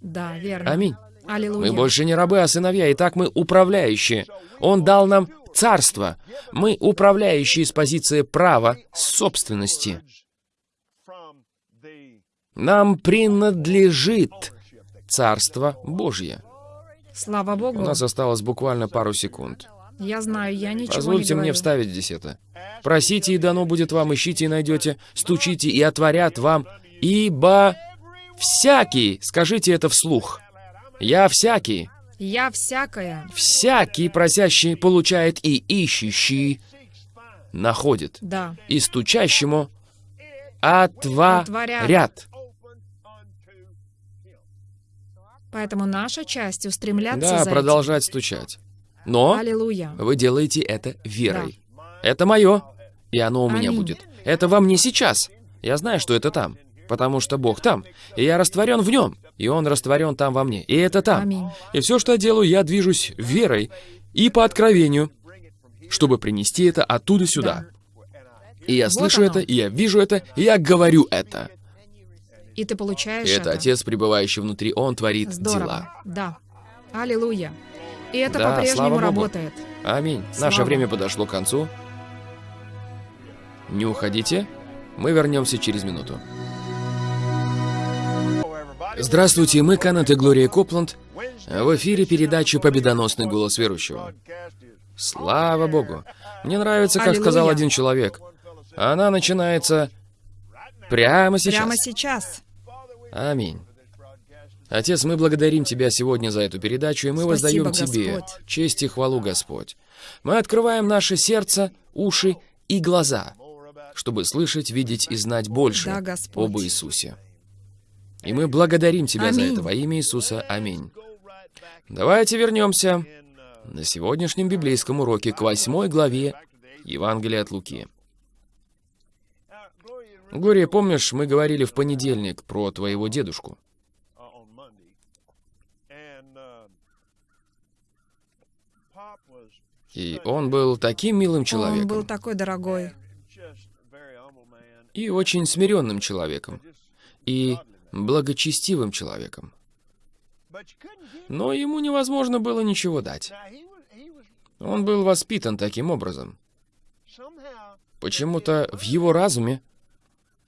Да, верно. Аминь. Аллилуйя. Мы больше не рабы, а сыновья, и так мы управляющие. Он дал нам царство. Мы управляющие с позиции права собственности. Нам принадлежит Царство Божье. Слава У Богу. нас осталось буквально пару секунд. Я знаю, я ничего Позвольте не мне говорю. вставить здесь это. Просите, и дано будет вам, ищите и найдете, стучите, и отворят вам, ибо всякий, скажите это вслух, я всякий, Я всякая. всякий просящий получает, и ищущий находит, Да. и стучащему отворят. Поэтому наша часть устремляться Да, за этим. продолжать стучать. Но Аллилуйя. вы делаете это верой. Это мое, и оно у меня Аминь. будет. Это во мне сейчас. Я знаю, что это там. потому что Бог там, и я растворен в нем, и Он растворен там во мне, и это там. Аминь. И все, что я делаю, я движусь верой и по откровению, чтобы принести это оттуда сюда. И я Вот слышу оно. это, и я вижу это, и я говорю это. И ты получаешь И это Отец, пребывающий внутри, Он творит Здорово. дела. Да. Аллилуйя. И это Да, по-прежнему работает. Аминь. Слава Наше время подошло к концу. Не уходите. Мы вернемся через минуту. Здравствуйте, мы Канет и Глория Копланд. В эфире передача «Победоносный голос верующего». Слава Богу. Мне нравится, как Аллилуйя. сказал один человек. Она начинается прямо сейчас. Прямо сейчас. Аминь. Отец, мы благодарим Тебя сегодня за эту передачу, и мы Спасибо, воздаем Тебе Господь. честь и хвалу, Господь. Мы открываем наши сердца, уши и глаза, чтобы слышать, видеть и знать больше Да, Господь. об Иисусе. И мы благодарим Тебя за Аминь. это во имя Иисуса. Аминь. Давайте вернемся на сегодняшнем библейском уроке к восьмой главе Евангелия от Луки. Глория, помнишь, мы говорили в понедельник про твоего дедушку? И он был таким милым Он был человеком такой дорогой. и очень смиренным человеком, и благочестивым человеком. Но ему невозможно было ничего дать. Он был воспитан таким образом. Почему-то в его разуме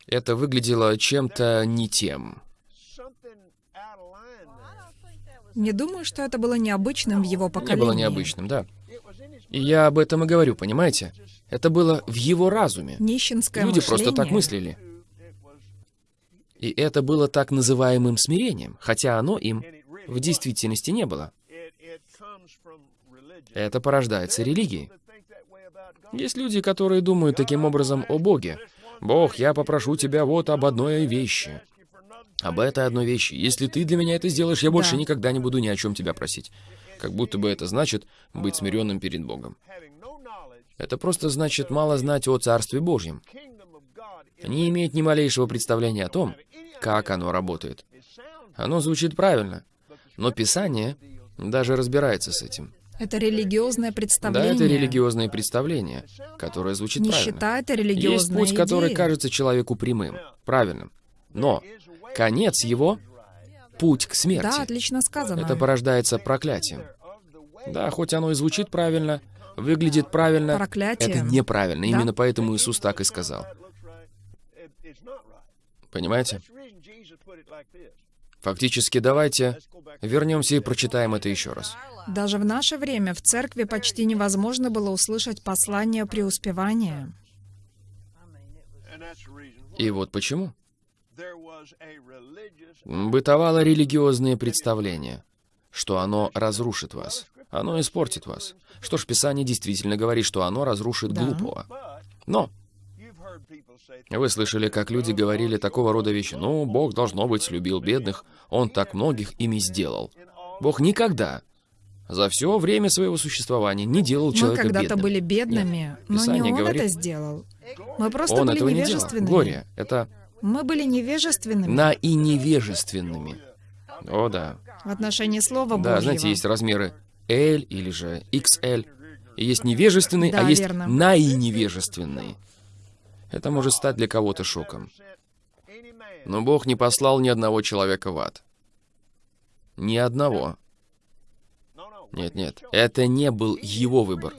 это выглядело чем-то не тем. Не думаю, что это было необычным в его Не поколении. было необычным, да. И я об этом и говорю, понимаете? Это было в его разуме. Нищенское Люди просто так мышление. мыслили. И это было так называемым смирением, хотя оно им в действительности не было. Это порождается религией. Есть люди, которые думают таким образом о Боге. «Бог, я попрошу тебя вот об одной вещи. Об этой одной вещи. Если ты для меня это сделаешь, я больше Да. никогда не буду ни о чем тебя просить». Как будто бы это значит быть смиренным перед Богом. Это просто значит мало знать о Царстве Божьем. Не иметь ни малейшего представления о том, как оно работает. Оно звучит правильно, но Писание даже разбирается с этим. Это религиозное Да, представление. это религиозное представление, которое звучит правильно. Нищета — это Есть религиозная путь, который идея. кажется человеку прямым, правильным. Но конец его — путь к смерти. Да, отлично сказано. Это порождается проклятием. Да, хоть оно и звучит правильно, выглядит правильно, Проклятием. это неправильно. Да. Именно поэтому Иисус так и сказал. Понимаете? Фактически, давайте вернемся и прочитаем это еще раз. Даже в наше время в церкви почти невозможно было услышать послание преуспевания. И вот почему. Бытовало религиозное представление, что оно разрушит вас, оно испортит вас. Что ж, Писание действительно говорит, что оно разрушит Да. глупого. Но вы слышали, как люди говорили такого рода вещи. Ну, Бог, должно быть, любил бедных, Он так многих ими сделал. Бог никогда за все время своего существования не делал Мы человека когда-то бедным. были бедными, но не он говорит- это сделал. Мы просто Он были этого не делал. невежественными. Глория, это Мы были невежественными на и невежественными. О, да. в отношении Слова Да, Божьего. знаете, есть размеры L или же XL. И есть невежественный, Да, а есть верно. наиневежественный. Это может стать для кого-то шоком. Но Бог не послал ни одного человека в ад. Ни одного. Нет, нет, это не был его выбор.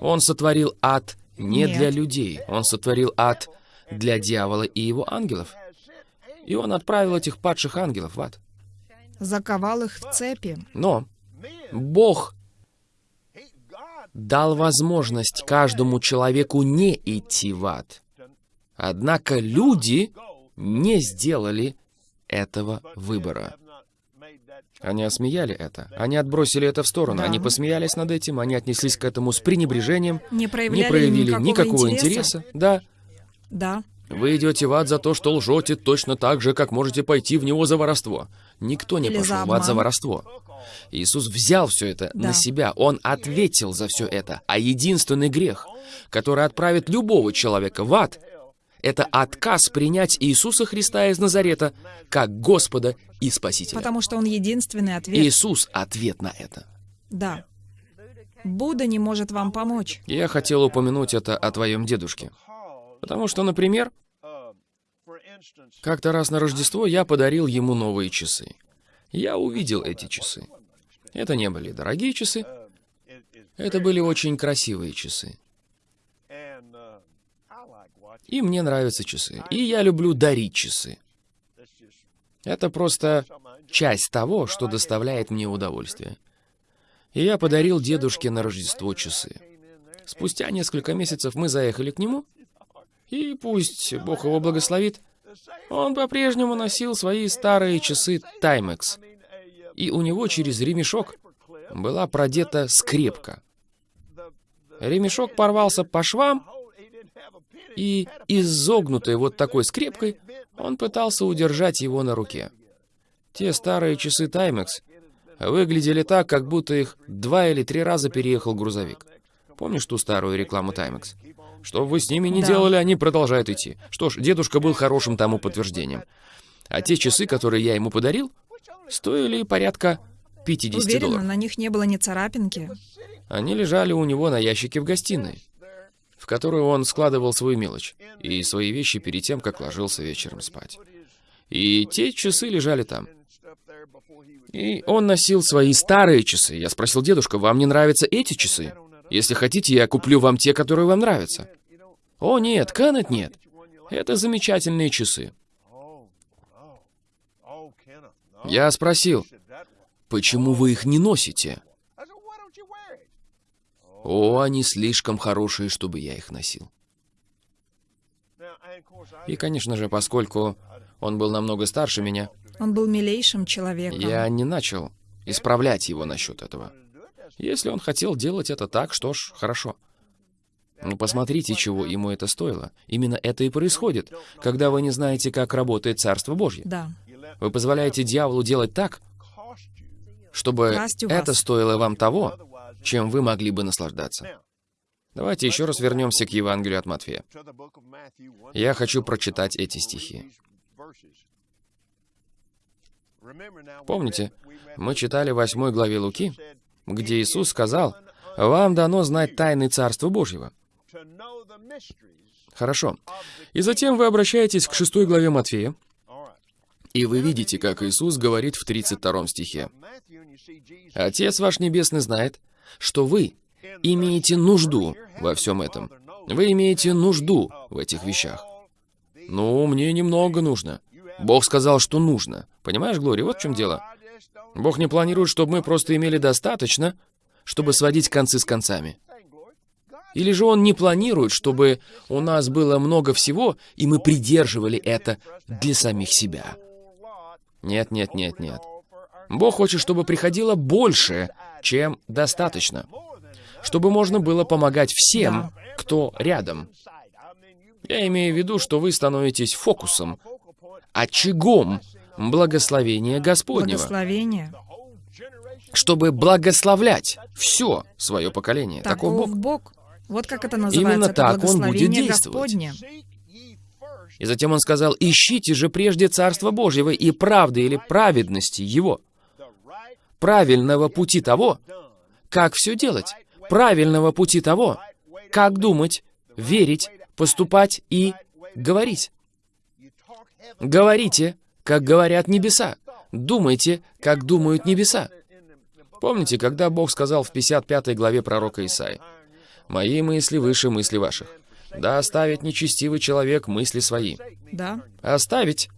Он сотворил ад не Нет. для людей. Он сотворил ад для дьявола и его ангелов. И он отправил этих падших ангелов в ад. Заковал их в цепи. Но Бог дал возможность каждому человеку не идти в ад. Однако люди не сделали этого выбора. Они осмеяли это. Они отбросили это в сторону. Да. Они посмеялись над этим, они отнеслись к этому с пренебрежением, Не проявляли, не проявили никакого, никакого интереса. интереса. Да, Да. вы идете в ад за то, что лжете точно так же, как можете пойти в него за воровство. Никто не Или пошел в ад за воровство. Иисус взял все это Да. на себя. Он ответил за все это. А единственный грех, который отправит любого человека в ад, это отказ принять Иисуса Христа из Назарета как Господа и Спасителя. Потому что Он единственный ответ. Иисус — ответ на это. Да. Будда не может вам помочь. Я хотел упомянуть это о твоем дедушке. Потому что, например, как-то раз на Рождество я подарил ему новые часы. Я увидел эти часы. Это не были дорогие часы, это были очень красивые часы. И мне нравятся часы. И я люблю дарить часы. Это просто часть того, что доставляет мне удовольствие. И я подарил дедушке на Рождество часы. Спустя несколько месяцев мы заехали к нему, и пусть Бог его благословит, он по-прежнему носил свои старые часы Timex, и у него через ремешок была продета скрепка. Ремешок порвался по швам, и изогнутой вот такой скрепкой он пытался удержать его на руке. Те старые часы Timex выглядели так, как будто их два или три раза переехал грузовик. Помнишь ту старую рекламу Timex? Что бы вы с ними не Да. делали, они продолжают идти. Что ж, дедушка был хорошим тому подтверждением. А те часы, которые я ему подарил, стоили порядка 50 Уверена, долларов. на них не было ни царапинки. Они лежали у него на ящике в гостиной, в которую он складывал свою мелочь и свои вещи перед тем, как ложился вечером спать. И те часы лежали там. И он носил свои старые часы. Я спросил дедушка, вам не нравятся эти часы? Если хотите, я куплю вам те, которые вам нравятся. О, нет, Кеннет нет. Это замечательные часы. Я спросил, почему вы их не носите? О, они слишком хорошие, чтобы я их носил. И, конечно же, поскольку он был намного старше меня, Он был милейшим человеком. я не начал исправлять его насчет этого. Если он хотел делать это так, что ж, хорошо. Ну, посмотрите, чего ему это стоило. Именно это и происходит, когда вы не знаете, как работает Царство Божье. Да. Вы позволяете дьяволу делать так, чтобы это стоило вам того, чем вы могли бы наслаждаться. Давайте еще раз вернемся к Евангелию от Матфея. Я хочу прочитать эти стихи. Помните, мы читали в 8 главе Луки, где Иисус сказал, «Вам дано знать тайны Царства Божьего». Хорошо. И затем вы обращаетесь к 6 главе Матфея, и вы видите, как Иисус говорит в 32 стихе. «Отец ваш Небесный знает, что вы имеете нужду во всем этом. Вы имеете нужду в этих вещах. Ну, мне немного нужно. Бог сказал, что нужно. Понимаешь, Глори, вот в чем дело. Бог не планирует, чтобы мы просто имели достаточно, чтобы сводить концы с концами. Или же Он не планирует, чтобы у нас было много всего, и мы придерживали это для самих себя. Нет, нет, нет, нет. Бог хочет, чтобы приходило больше, чем достаточно. Чтобы можно было помогать всем, кто рядом. Я имею в виду, что вы становитесь фокусом, очагом благословения Господнего, Благословение. чтобы благословлять все свое поколение. Таков Таков Бог. Бог. Вот как это называется. Именно это так Он будет благословение действовать. Господне. И затем он сказал, ищите же прежде Царство Божьего и правды или праведности Его. Правильного пути того, как все делать. Правильного пути того, как думать, верить, поступать и говорить. Говорите, как говорят небеса. Думайте, как думают небеса. Помните, когда Бог сказал в 55 главе пророка Исаи, «Мои мысли выше мысли ваших». Да оставит нечестивый человек мысли свои. Да. Оставить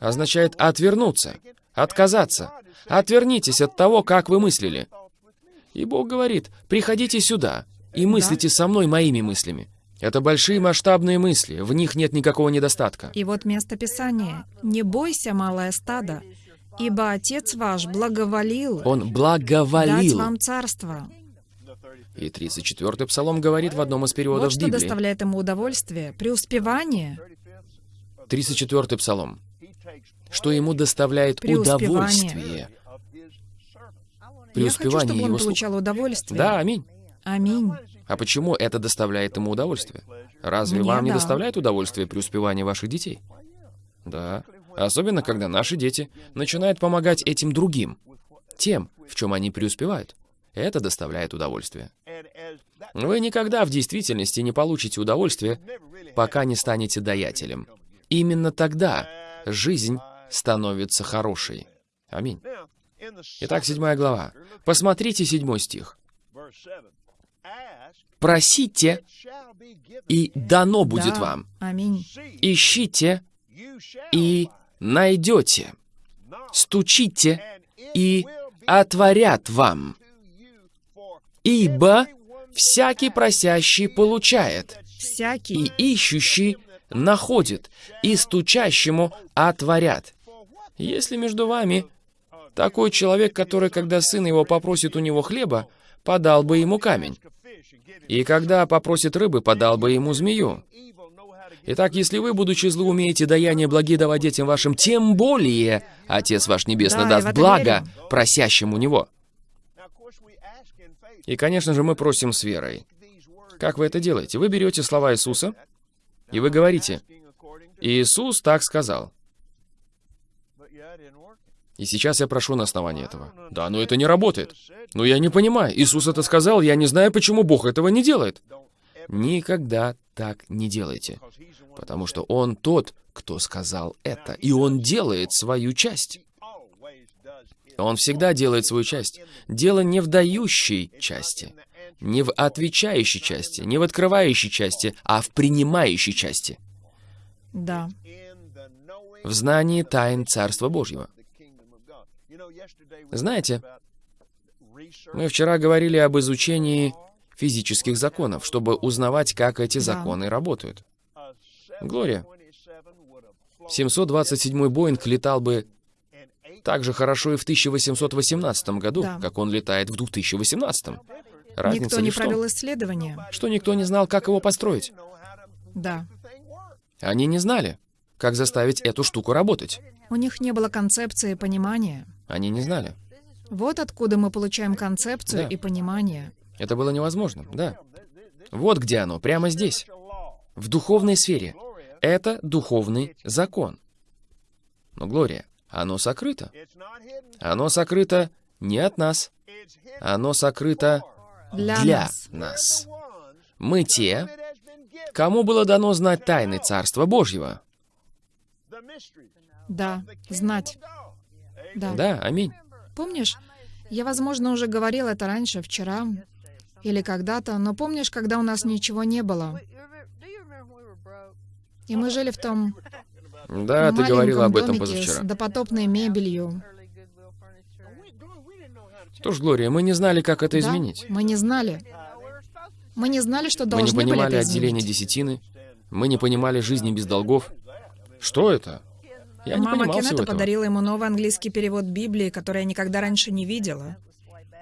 означает отвернуться, отказаться. Отвернитесь от того, как вы мыслили. И Бог говорит, приходите сюда и мыслите со мной моими мыслями. Это большие масштабные мысли, в них нет никакого недостатка. И вот место Писания. «Не бойся, малое стадо, ибо Отец ваш благоволил Он дать благоволил. вам царство». И 34-й псалом говорит в одном из переводов Вот что Библии. доставляет ему удовольствие, преуспевание, 34-й псалом. Что ему доставляет Преуспевание. удовольствие. Я хочу, Преуспевание чтобы он его получал удовольствие. Да, аминь. Аминь. А почему это доставляет ему удовольствие? Разве Мне вам не да. доставляет удовольствие преуспевание ваших детей? Да. Особенно, когда наши дети начинают помогать этим другим, тем, в чем они преуспевают. Это доставляет удовольствие. Вы никогда в действительности не получите удовольствие, пока не станете даятелем. Именно тогда жизнь становится хорошей. Аминь. Итак, седьмая глава. Посмотрите седьмой стих. «Просите, и дано будет Да. вам. Аминь. Ищите, и найдете. Стучите, и отворят вам. Ибо всякий просящий получает, Всякий. и ищущий находит, и стучащему отворят. Если между вами такой человек, который, когда сын его попросит у него хлеба, подал бы ему камень, и когда попросит рыбы, подал бы ему змею. Итак, если вы, будучи злы, умеете даяние благие давать детям вашим, тем более Отец ваш Небесный Да, даст благо верю. просящим у Него. И, конечно же, мы просим с верой. Как вы это делаете? Вы берете слова Иисуса, и вы говорите, «Иисус так сказал». И сейчас я прошу на основании этого. Да, но это не работает. Но я не понимаю. Иисус это сказал, я не знаю, почему Бог этого не делает. Никогда так не делайте. Потому что Он тот, кто сказал это. И Он делает свою часть. Он всегда делает свою часть. Дело не в дающей части, не в отвечающей части, не в открывающей части, а в принимающей части. Да. В знании тайн Царства Божьего. Знаете, Мы вчера говорили об изучении физических законов, чтобы узнавать, как эти Да. законы работают. Глория. 727-й Боинг летал бы так же хорошо и в 1818 году, Да. как он летает в 2018. Разница Никто не провел исследования. что никто не знал, как его построить. Да. Они не знали, как заставить эту штуку работать. У них не было концепции понимания. Они не знали. Вот откуда мы получаем концепцию Да. и понимание. Это было невозможно, да. Вот где оно, прямо здесь. В духовной сфере. Это духовный закон. Но, Глория, оно сокрыто. Оно сокрыто не от нас. Оно сокрыто Для, для нас. нас. Мы те, кому было дано знать тайны Царства Божьего. Да, знать. Да. Да, аминь. Помнишь, я, возможно, уже говорил это раньше, вчера или когда-то, но помнишь, когда у нас ничего не было, и мы жили в том Да, ты говорила об этом домике с позавчера. допотопной мебелью. Что ж, Глория, мы не знали, как это Да, изменить. мы не знали. Мы не знали, что Мы не должны были понимали это отделения изменить. десятины. Мы не понимали жизни без долгов. Что это? Я не Мама понимал всего Кеннета этого. подарила ему новый английский перевод Библии, который я никогда раньше не видела.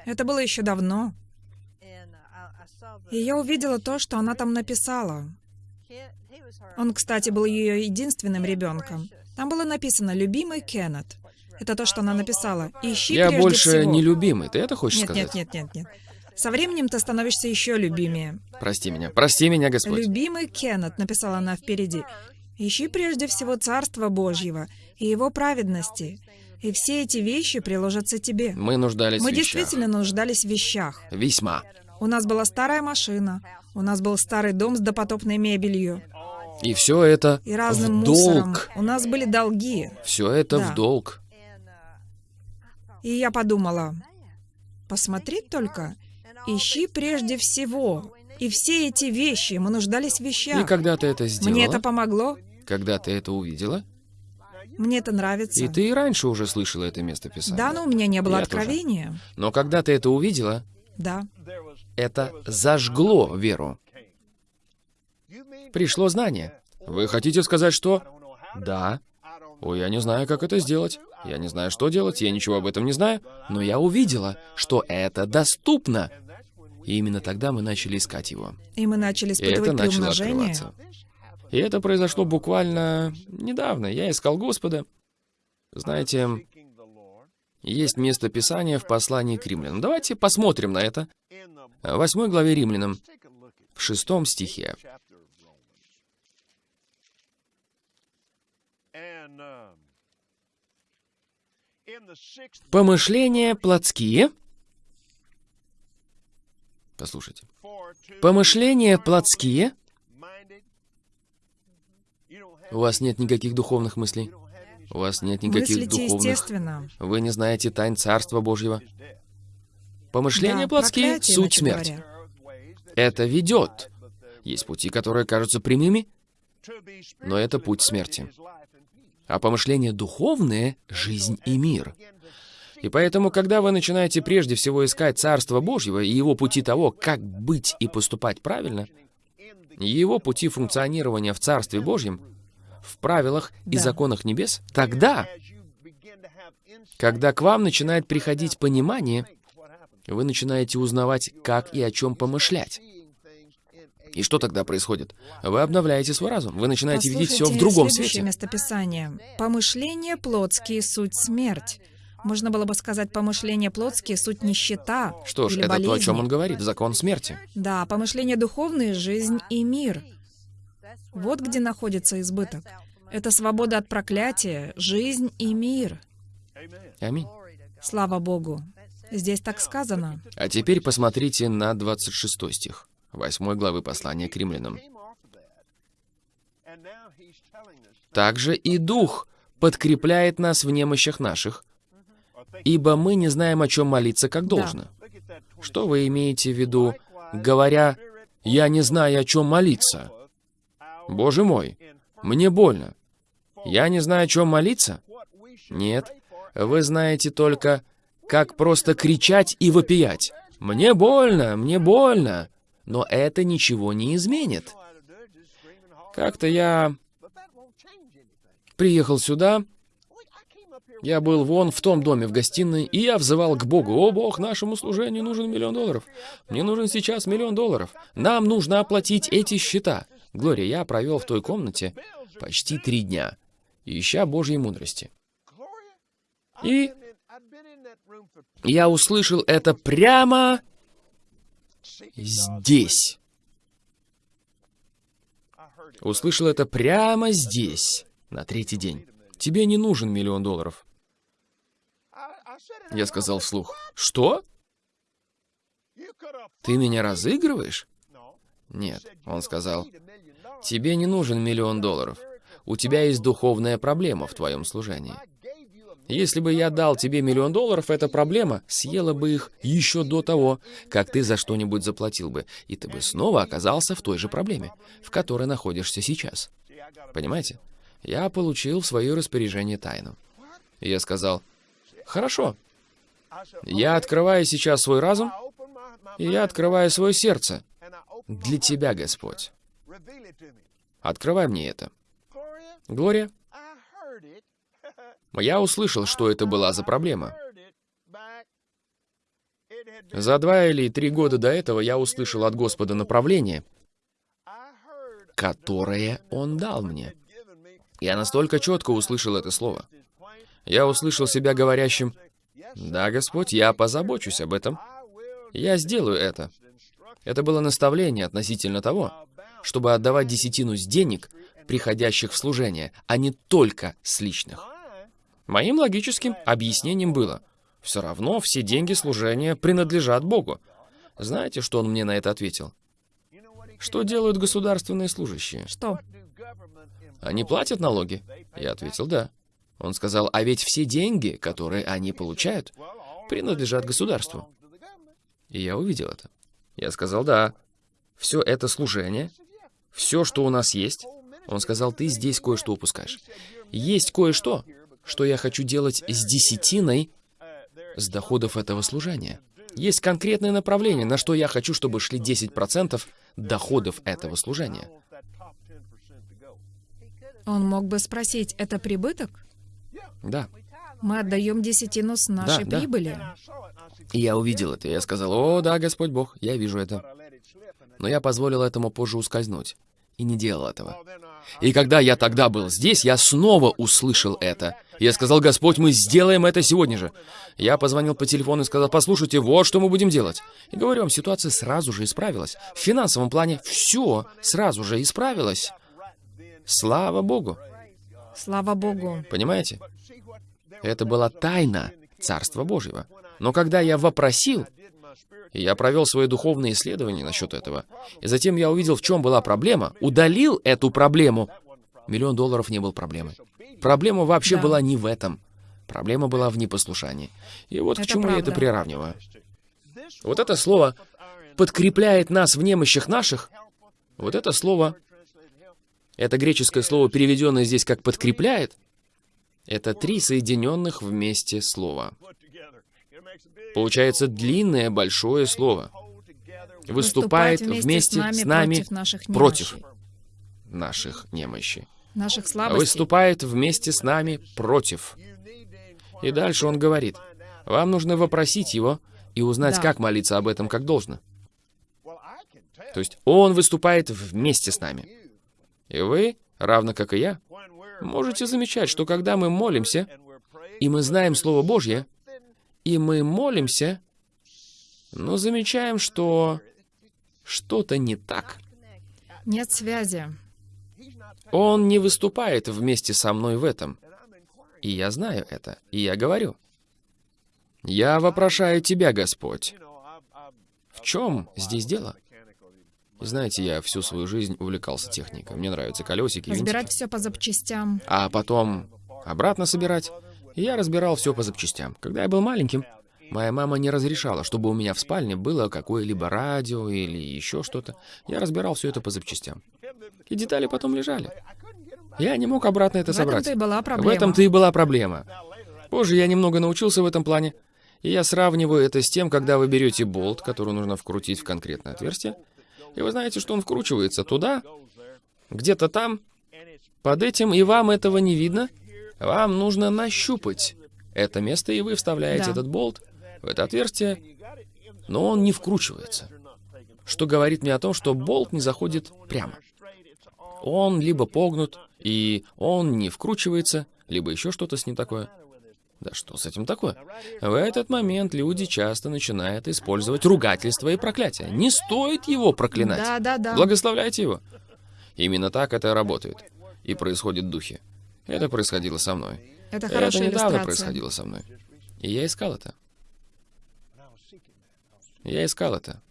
Это было еще давно. И я увидела то, что она там написала. Он, кстати, был ее единственным ребенком. Там было написано «Любимый Кеннет». Это то, что она написала. Ищи Я прежде больше всего. не любимый. Ты это хочешь Нет, сказать? нет, нет, нет, нет. Со временем ты становишься еще любимее. Прости меня. Прости меня, Господь. Любимый Кеннет, написала она впереди. Ищи прежде всего Царство Божьего и Его праведности, и все эти вещи приложатся тебе. Мы нуждались Мы в вещах. действительно нуждались в вещах. Весьма. У нас была старая машина, у нас был старый дом с допотопной мебелью И все это и разным в мусором. долг. У нас были долги. Все это Да. в долг. И я подумала, посмотри только, ищи прежде всего. И все эти вещи, мы нуждались в И вещах. когда ты это сделала, Мне это помогло, когда ты это увидела, мне это нравится. и ты и раньше уже слышала это место Писания. Да, но у меня не было Я тоже. откровения. Но когда ты это увидела, Да. это зажгло веру. Пришло знание. Вы хотите сказать, что... Да. Ой, я не знаю, как это сделать. Я не знаю, что делать, я ничего об этом не знаю. Но я увидела, что это доступно. И именно тогда мы начали искать его. И мы начали И это испытывать начало приумножение. открываться. И это произошло буквально недавно. Я искал Господа. Знаете, есть место Писания в послании к римлянам. Давайте посмотрим на это. В восьмой главе римлянам. в шестом стихе. Помышления плотские. Послушайте. Помышления плотские. У вас нет никаких духовных мыслей. У вас нет никаких Мыслите духовных... естественно. Вы не знаете тайн Царства Божьего. Помышления Да, плотские — суть смерть. говоря. Это ведет. Есть пути, которые кажутся прямыми, но это путь смерти. А помышления духовные — жизнь и мир. И поэтому, когда вы начинаете прежде всего искать Царство Божьего и его пути того, как быть и поступать правильно, его пути функционирования в Царстве Божьем, в правилах и Да. законах небес, тогда, когда к вам начинает приходить понимание, вы начинаете узнавать, как и о чем помышлять. И что тогда происходит? Вы обновляете свой разум, вы начинаете видеть все в другом свете. местописание. «Помышления плотские — суть смерть». Можно было бы сказать «помышления плотские — суть нищета» Что ж, или это то, о болезни. чем он говорит, закон смерти. Да, помышления духовные — жизнь и мир. Вот где находится избыток. Это свобода от проклятия, жизнь и мир. Аминь. Слава Богу. Здесь так сказано. А теперь посмотрите на 26 стих, 8 главы послания к римлянам. «Также и Дух подкрепляет нас в немощах наших, ибо мы не знаем, о чем молиться, как должно». Что вы имеете в виду, говоря, «Я не знаю, о чем молиться»? Боже мой, мне больно. Я не знаю, о чем молиться? Нет, вы знаете только, как просто кричать и вопиять. «Мне больно, мне больно!» Но это ничего не изменит. Как-то я приехал сюда, я был вон в том доме в гостиной, и я взывал к Богу. «О, Бог, нашему служению нужен миллион долларов. Мне нужен сейчас миллион долларов. Нам нужно оплатить эти счета». Глория, я провел в той комнате почти три дня, ища Божьей мудрости. И я услышал это прямо здесь. Услышал это прямо здесь, на третий день. Тебе не нужен миллион долларов. Я сказал вслух. Что? Ты меня разыгрываешь? Нет, он сказал. Тебе не нужен миллион долларов. У тебя есть духовная проблема в твоем служении. Если бы я дал тебе миллион долларов, эта проблема съела бы их еще до того, как ты за что-нибудь заплатил бы, и ты бы снова оказался в той же проблеме, в которой находишься сейчас. Понимаете? Я получил в свое распоряжение тайну. Я сказал, хорошо, я открываю сейчас свой разум, и я открываю свое сердце для Тебя, Господь. Открывай мне это. Глория, я услышал, что это была за проблема. За два или три года до этого я услышал от Господа направление, которое Он дал мне. Я настолько четко услышал это слово. Я услышал себя говорящим, «Да, Господь, я позабочусь об этом. Я сделаю это». Это было наставление относительно того, чтобы отдавать десятину с денег, приходящих в служение, а не только с личных. Моим логическим объяснением было, все равно все деньги служения принадлежат Богу. Знаете, что он мне на это ответил? Что делают государственные служащие? Что? Они платят налоги? Я ответил, да. Он сказал, а ведь все деньги, которые они получают, принадлежат государству. И я увидел это. Я сказал, да. Все это служение, все, что у нас есть. Он сказал, ты здесь кое-что упускаешь. Есть кое-что, что я хочу делать с десятиной с доходов этого служения. Есть конкретное направление, на что я хочу, чтобы шли 10% доходов этого служения. Он мог бы спросить, это прибыток? Да. Мы отдаем десятину с нашей да. прибыли. И я увидел это, и я сказал, «О, да, Господь Бог, я вижу это». Но я позволил этому позже ускользнуть. и не делал этого. И когда я тогда был здесь, я снова услышал это. Я сказал, Господь, мы сделаем это сегодня же. Я позвонил по телефону и сказал, послушайте, вот что мы будем делать. И говорю вам, ситуация сразу же исправилась. В финансовом плане все сразу же исправилось. Слава Богу. Слава Богу. Понимаете? Это была тайна Царства Божьего. Но когда я вопросил, и я провел свои духовные исследования насчет этого, и затем я увидел, в чем была проблема, удалил эту проблему, миллион долларов не был проблемой. Проблема вообще Да. была не в этом. Проблема была в непослушании. И вот к Это чему я это правда. приравниваю. Вот это слово подкрепляет нас в немощах наших. Вот это слово, это греческое слово, переведенное здесь как подкрепляет, это три соединенных вместе слова. Получается длинное большое слово. Выступает вместе с нами против наших против наших немощей. наших слабостей. Выступает вместе с нами против. И дальше он говорит, вам нужно вопросить его и узнать, Да. как молиться об этом как должно. То есть он выступает вместе с нами. И вы, равно как и я, можете замечать, что когда мы молимся, и мы знаем Слово Божье, и мы молимся, но замечаем, что что-то не так. Нет связи. Он не выступает вместе со мной в этом. И я знаю это, и я говорю. Я вопрошаю Тебя, Господь. В чем здесь дело? Знаете, я всю свою жизнь увлекался техникой. Мне нравятся колесики, Разбирать винтики. все по запчастям. А потом обратно собирать. И я разбирал все по запчастям. Когда я был маленьким, моя мама не разрешала, чтобы у меня в спальне было какое-либо радио или еще что-то. Я разбирал все это по запчастям. И детали потом лежали. Я не мог обратно это В собрать. этом-то и была проблема. В этом-то и была проблема. Позже я немного научился в этом плане, и я сравниваю это с тем, когда вы берете болт, который нужно вкрутить в конкретное отверстие, и вы знаете, что он вкручивается туда, где-то там, под этим, и вам этого не видно. Вам нужно нащупать это место, и вы вставляете Да. этот болт в это отверстие, но он не вкручивается. Что говорит мне о том, что болт не заходит прямо. Он либо погнут, и он не вкручивается, либо еще что-то с ним такое. Да что с этим такое? В этот момент люди часто начинают использовать ругательство и проклятие. Не стоит его проклинать. Да, да, да. Благословляйте его. Именно так это работает. И происходит в духе. Это происходило со мной. Это это хорошая недавно иллюстрация. происходило со мной. И я искал это. Я искал это.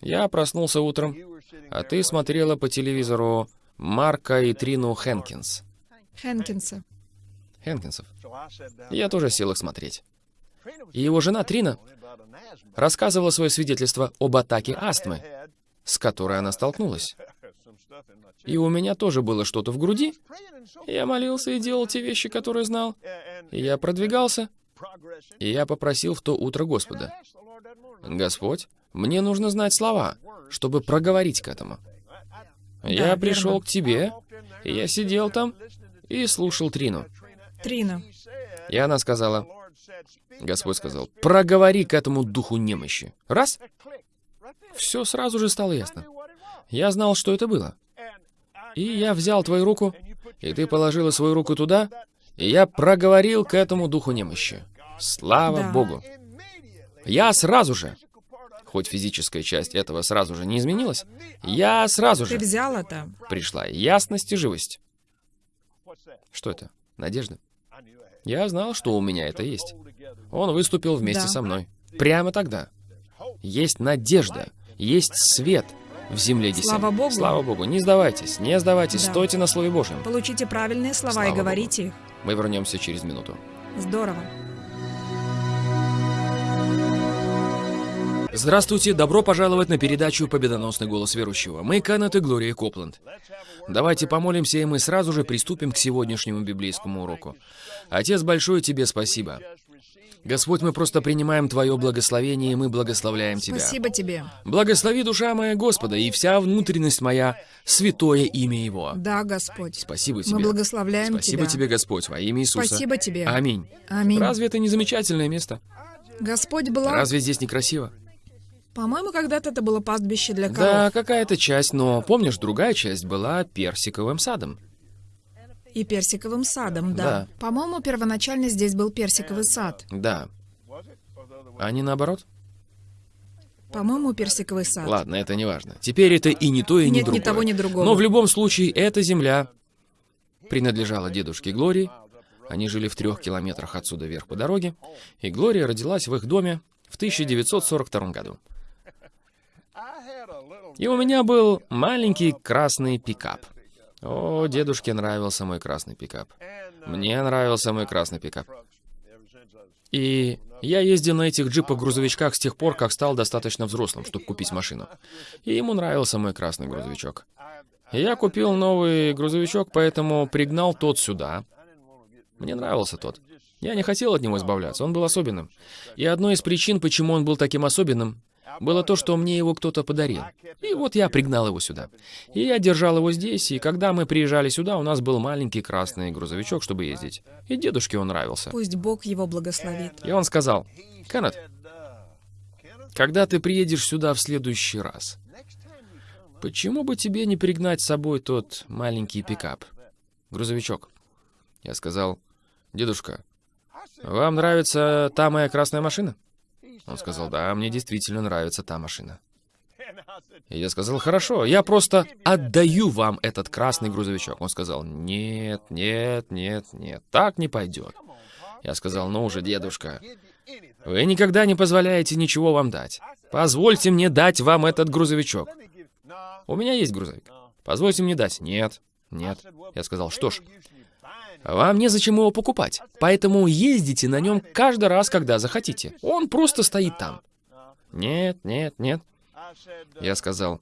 Я проснулся утром, а ты смотрела по телевизору Марка и Трину Хэнкинс. Хэнкинса. Хэнкинсов. Я тоже сел их смотреть. И его жена Трина рассказывала свое свидетельство об атаке астмы, с которой она столкнулась. И у меня тоже было что-то в груди. Я молился и делал те вещи, которые знал. И я продвигался. И я попросил в то утро Господа. Господь, мне нужно знать слова, чтобы проговорить к этому. Я пришел к тебе, и я сидел там и слушал Трину. Трина. И она сказала, Господь сказал, проговори к этому духу немощи. Раз, все сразу же стало ясно. Я знал, что это было. И я взял твою руку, и ты положила свою руку туда, и я проговорил к этому духу немощи. Слава Да. Богу. Я сразу же, хоть физическая часть этого сразу же не изменилась, я сразу Ты же взял это. пришла ясность и живость. Что это? Надежда. Я знал, что у меня это есть. Он выступил вместе Да. со мной. Прямо тогда. Есть надежда, есть свет в земле Гесем. Слава Богу. Слава Богу. Не сдавайтесь, не сдавайтесь, Да. стойте на Слове Божьем. Получите правильные слова Слава и Богу. говорите их. Мы вернемся через минуту. Здорово. Здравствуйте, добро пожаловать на передачу «Победоносный голос верующего». Мы Канет и Глория Копланд. Давайте помолимся, и мы сразу же приступим к сегодняшнему библейскому уроку. Отец Большой, Тебе спасибо. Господь, мы просто принимаем Твое благословение, и мы благословляем Тебя. Спасибо тебе. Благослови душа моя Господа, и вся внутренность моя, святое имя Его. Да, Господь. Спасибо Тебе. Мы благословляем Спасибо тебя. Тебе, Господь, во имя Иисуса. Спасибо тебе. Аминь. Аминь. Разве это не замечательное место? Господь благ. Разве здесь не красиво? По-моему, когда-то это было пастбище для коров. Да, какая-то часть, но помнишь, другая часть была персиковым садом. И персиковым садом, да. Да. По-моему, первоначально здесь был персиковый сад. Да. А не наоборот? По-моему, персиковый сад. Ладно, это не важно. Теперь это и не то, и не Нет, другое. ни того, ни другого. Но в любом случае, эта земля принадлежала дедушке Глории. Они жили в трех километрах отсюда вверх по дороге. И Глория родилась в их доме в 1942 году. И у меня был маленький красный пикап. О, дедушке нравился мой красный пикап. Мне нравился мой красный пикап. И я ездил на этих джипах-грузовичках с тех пор, как стал достаточно взрослым, чтобы купить машину. И ему нравился мой красный грузовичок. Я купил новый грузовичок, поэтому пригнал тот сюда. Мне нравился тот. Я не хотел от него избавляться, он был особенным. И одной из причин, почему он был таким особенным, было то, что мне его кто-то подарил. И вот я пригнал его сюда. И я держал его здесь, и когда мы приезжали сюда, у нас был маленький красный грузовичок, чтобы ездить. И дедушке он нравился. Пусть Бог его благословит. И он сказал, Кеннет, когда ты приедешь сюда в следующий раз, почему бы тебе не пригнать с собой тот маленький пикап, грузовичок? Я сказал, дедушка, вам нравится та моя красная машина? Он сказал, да, мне действительно нравится та машина. И я сказал, хорошо, я просто отдаю вам этот красный грузовичок. Он сказал, нет, нет, нет, нет, так не пойдет. Я сказал, ну уже, дедушка, вы никогда не позволяете ничего вам дать. Позвольте мне дать вам этот грузовичок. У меня есть грузовик. Позвольте мне дать. Нет, нет. Я сказал, что ж, вам незачем его покупать, поэтому ездите на нем каждый раз, когда захотите. Он просто стоит там. Нет, нет, нет. Я сказал,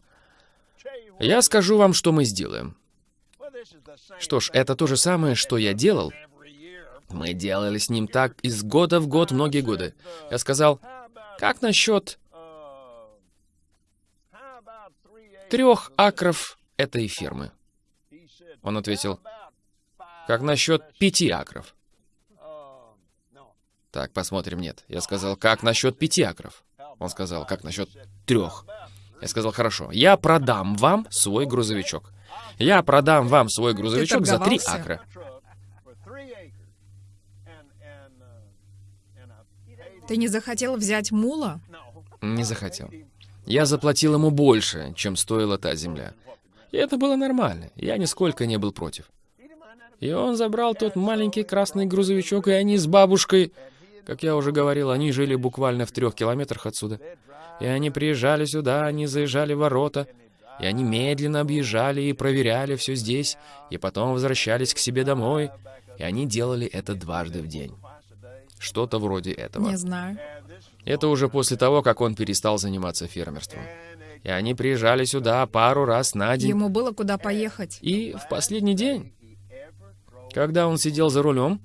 я скажу вам, что мы сделаем. Что ж, это то же самое, что я делал. Мы делали с ним так из года в год многие годы. Я сказал, как насчет трех акров этой фермы? Он ответил, как насчет пяти акров? Так, посмотрим, нет. Я сказал, как насчет пяти акров? Он сказал, как насчет трех? Я сказал, хорошо, я продам вам свой грузовичок. Я продам вам свой грузовичок за три акра. Ты не захотел взять мула? Не захотел. Я заплатил ему больше, чем стоила та земля. И это было нормально. Я нисколько не был против. И он забрал тот маленький красный грузовичок, и они с бабушкой, как я уже говорил, они жили буквально в трех километрах отсюда. И они приезжали сюда, они заезжали в ворота, и они медленно объезжали и проверяли все здесь, и потом возвращались к себе домой, и они делали это дважды в день. Что-то вроде этого. Не знаю. Это уже после того, как он перестал заниматься фермерством. И они приезжали сюда пару раз на день. Ему было куда поехать. И в последний день, когда он сидел за рулем,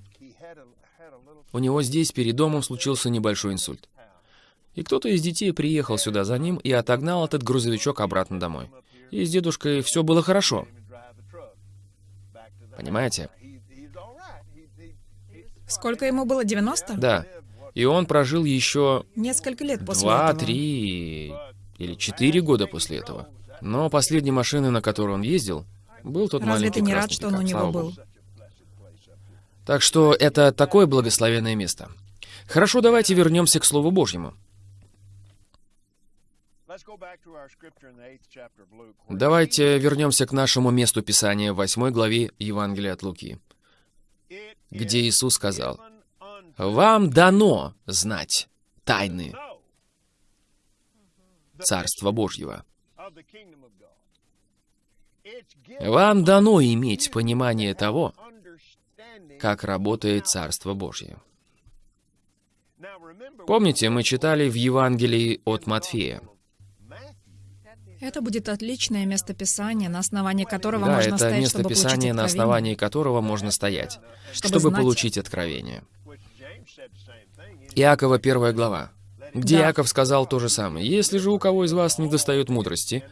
у него здесь перед домом случился небольшой инсульт. И кто-то из детей приехал сюда за ним и отогнал этот грузовичок обратно домой. И с дедушкой все было хорошо. Понимаете? Сколько ему было? 90? Да. И он прожил еще Несколько лет после два, этого. три или четыре года после этого. Но последней машиной, на которой он ездил, был тот Разве маленький ты не рад, что он у него был? Так что это такое благословенное место. Хорошо, давайте вернемся к Слову Божьему. Давайте вернемся к нашему месту Писания в 8 главе Евангелия от Луки, где Иисус сказал, «Вам дано знать тайны Царства Божьего. Вам дано иметь понимание того, как работает Царство Божье. Помните, мы читали в Евангелии от Матфея. Это будет отличное местописание, на основании которого Да, можно это стоять, место чтобы Писания, получить на основании которого можно стоять, Чтобы чтобы знать. получить откровение. Иакова первая глава, где Да. Иаков сказал то же самое. «Если же у кого из вас не достает мудрости,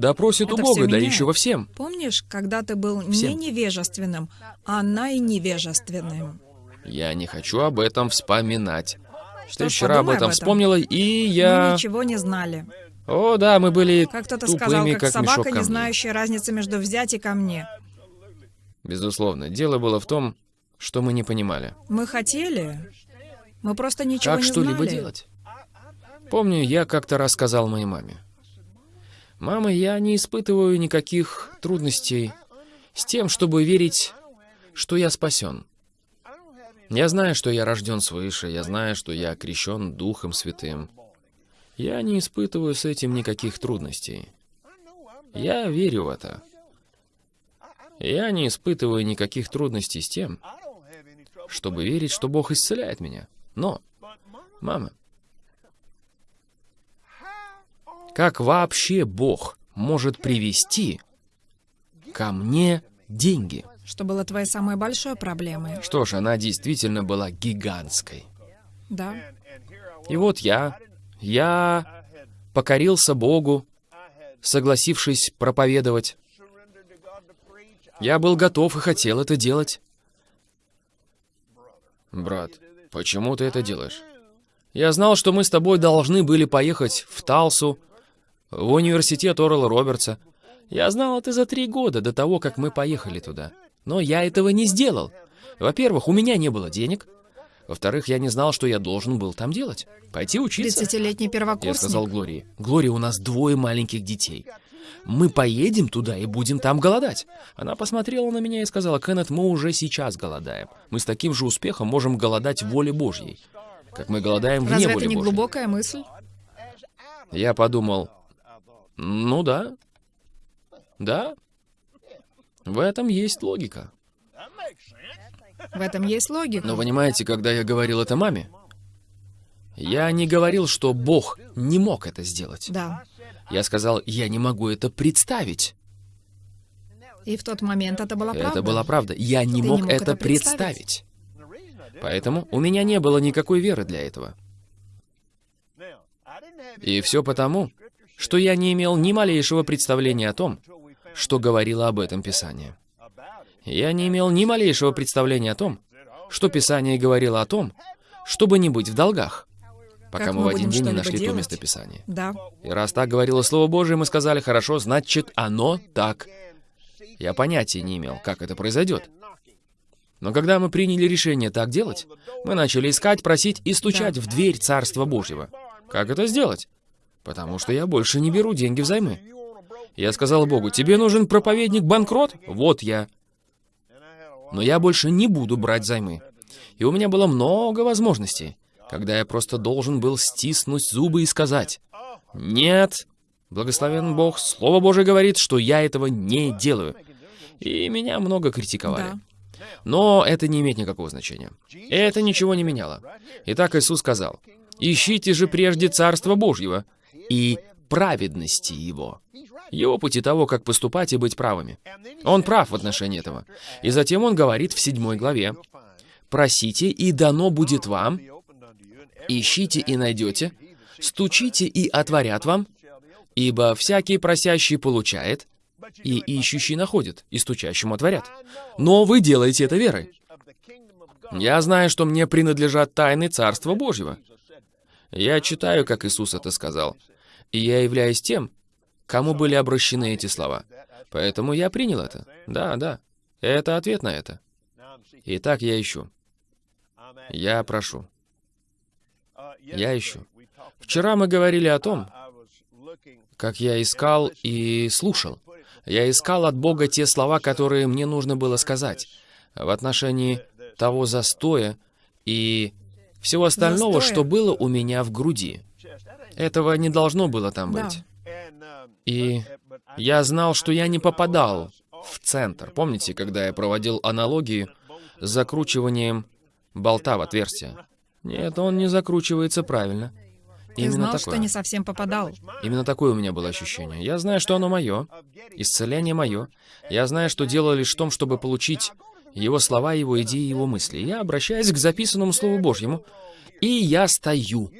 да просит у Бога, всё меняет. дающего всем». Помнишь, когда ты был не Всем. невежественным, а найневежественным? Я не хочу об этом вспоминать. Что Ты вчера об подумай этом вспомнила, и я... Мы ничего не знали. О, да, мы были Как кто-то сказал, как, как собака, не знающая разницы между взять и ко мне. Безусловно. Дело было в том, что мы не понимали, Мы хотели. Мы просто ничего как не что-либо знали. делать. Помню, я как-то рассказал моей маме. «Мама, я не испытываю никаких трудностей с тем, чтобы верить, что я спасен. Я знаю, что я рожден свыше, я знаю, что я крещен Духом Святым. Я не испытываю с этим никаких трудностей. Я верю в это. Я не испытываю никаких трудностей с тем, чтобы верить, что Бог исцеляет меня. Но, мама, как вообще Бог может привести ко мне деньги? Что было твоей самой большой проблемой. Что ж, она действительно была гигантской. Да. И вот я, я покорился Богу, согласившись проповедовать. Я был готов и хотел это делать. Брат, почему ты это делаешь? Я знал, что мы с тобой должны были поехать в Талсу, в университет Орла Робертса. Я знал это за три года до того, как мы поехали туда. Но я этого не сделал. Во-первых, у меня не было денег. Во-вторых, я не знал, что я должен был там делать. Пойти учиться. 30-летний Я первокурсник. сказал Глории. Глория, у нас двое маленьких детей. Мы поедем туда и будем там голодать. Она посмотрела на меня и сказала, Кеннет, мы уже сейчас голодаем. Мы с таким же успехом можем голодать в воле Божьей. Как мы голодаем вне Разве воли это не глубокая мысль? Я подумал, ну да, да, в этом есть логика. В этом есть логика. Но понимаете, когда я говорил это маме, я не говорил, что Бог не мог это сделать. Да. Я сказал, я не могу это представить. И в тот момент это была правда. Это была правда. Я не Ты мог, не мог это это представить. представить. Поэтому у меня не было никакой веры для этого. И все потому, что я не имел ни малейшего представления о том, что говорило об этом Писание. Я не имел ни малейшего представления о том, что Писание говорило о том, чтобы не быть в долгах, пока Как мы мы в один день не нашли то делать? место Писания. Да. И раз так говорило Слово Божие, мы сказали, хорошо, значит, оно так. Я понятия не имел, как это произойдет. Но когда мы приняли решение так делать, мы начали искать, просить и стучать в дверь Царства Божьего. Как это сделать? Потому что я больше не беру деньги взаймы. Я сказал Богу, тебе нужен проповедник-банкрот? Вот я. Но я больше не буду брать займы. И у меня было много возможностей, когда я просто должен был стиснуть зубы и сказать, «Нет, благословен Бог, Слово Божие говорит, что я этого не делаю». И меня много критиковали. Да. Но это не имеет никакого значения. Это ничего не меняло. Итак, Иисус сказал, «Ищите же прежде Царство Божьего и праведности Его». Его пути того, как поступать и быть правыми. Он прав в отношении этого. И затем он говорит в седьмой главе, «Просите, и дано будет вам, ищите и найдете, стучите и отворят вам, ибо всякий просящий получает, и ищущий находит, и стучащему отворят. Но вы делаете это верой. Я знаю, что мне принадлежат тайны Царства Божьего. Я читаю, как Иисус это сказал, и я являюсь тем, кому были обращены эти слова. Поэтому я принял это. Да, да. Это ответ на это. Итак, я ищу. Я прошу. Я ищу. Вчера мы говорили о том, как я искал и слушал. Я искал от Бога те слова, которые мне нужно было сказать в отношении того застоя и всего остального, что было у меня в груди. Этого не должно было там Да. быть. И я знал, что я не попадал в центр. Помните, когда я проводил аналогии с закручиванием болта в отверстие? Нет, он не закручивается правильно. Ты Именно знал, такое. что не совсем попадал. Именно такое у меня было ощущение. Я знаю, что оно мое, исцеление мое. Я знаю, что дело лишь в том, чтобы получить его слова, его идеи, его мысли. Я обращаюсь к записанному Слову Божьему, и я стою.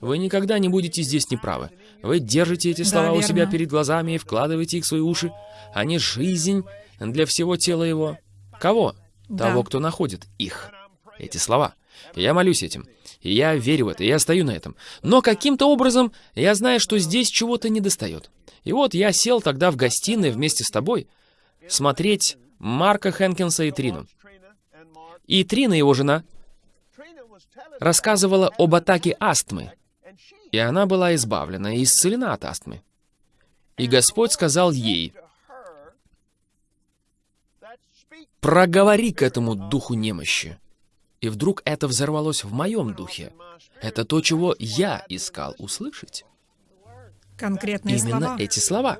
Вы никогда не будете здесь неправы. Вы держите эти Да, слова у себя перед глазами и вкладываете их в свои уши. Они жизнь для всего тела его. Кого? Да. Того, кто находит их. Эти слова. Я молюсь этим. Я верю в это, и я стою на этом. Но каким-то образом я знаю, что здесь чего-то недостает. И вот я сел тогда в гостиной вместе с тобой смотреть Марка Хэнкинса и Трину. И Трина, его жена, рассказывала об атаке астмы. И она была избавлена и исцелена от астмы. И Господь сказал ей, «Проговори к этому духу немощи». И вдруг это взорвалось в моем духе. Это то, чего я искал услышать. Конкретные Именно слова. эти слова.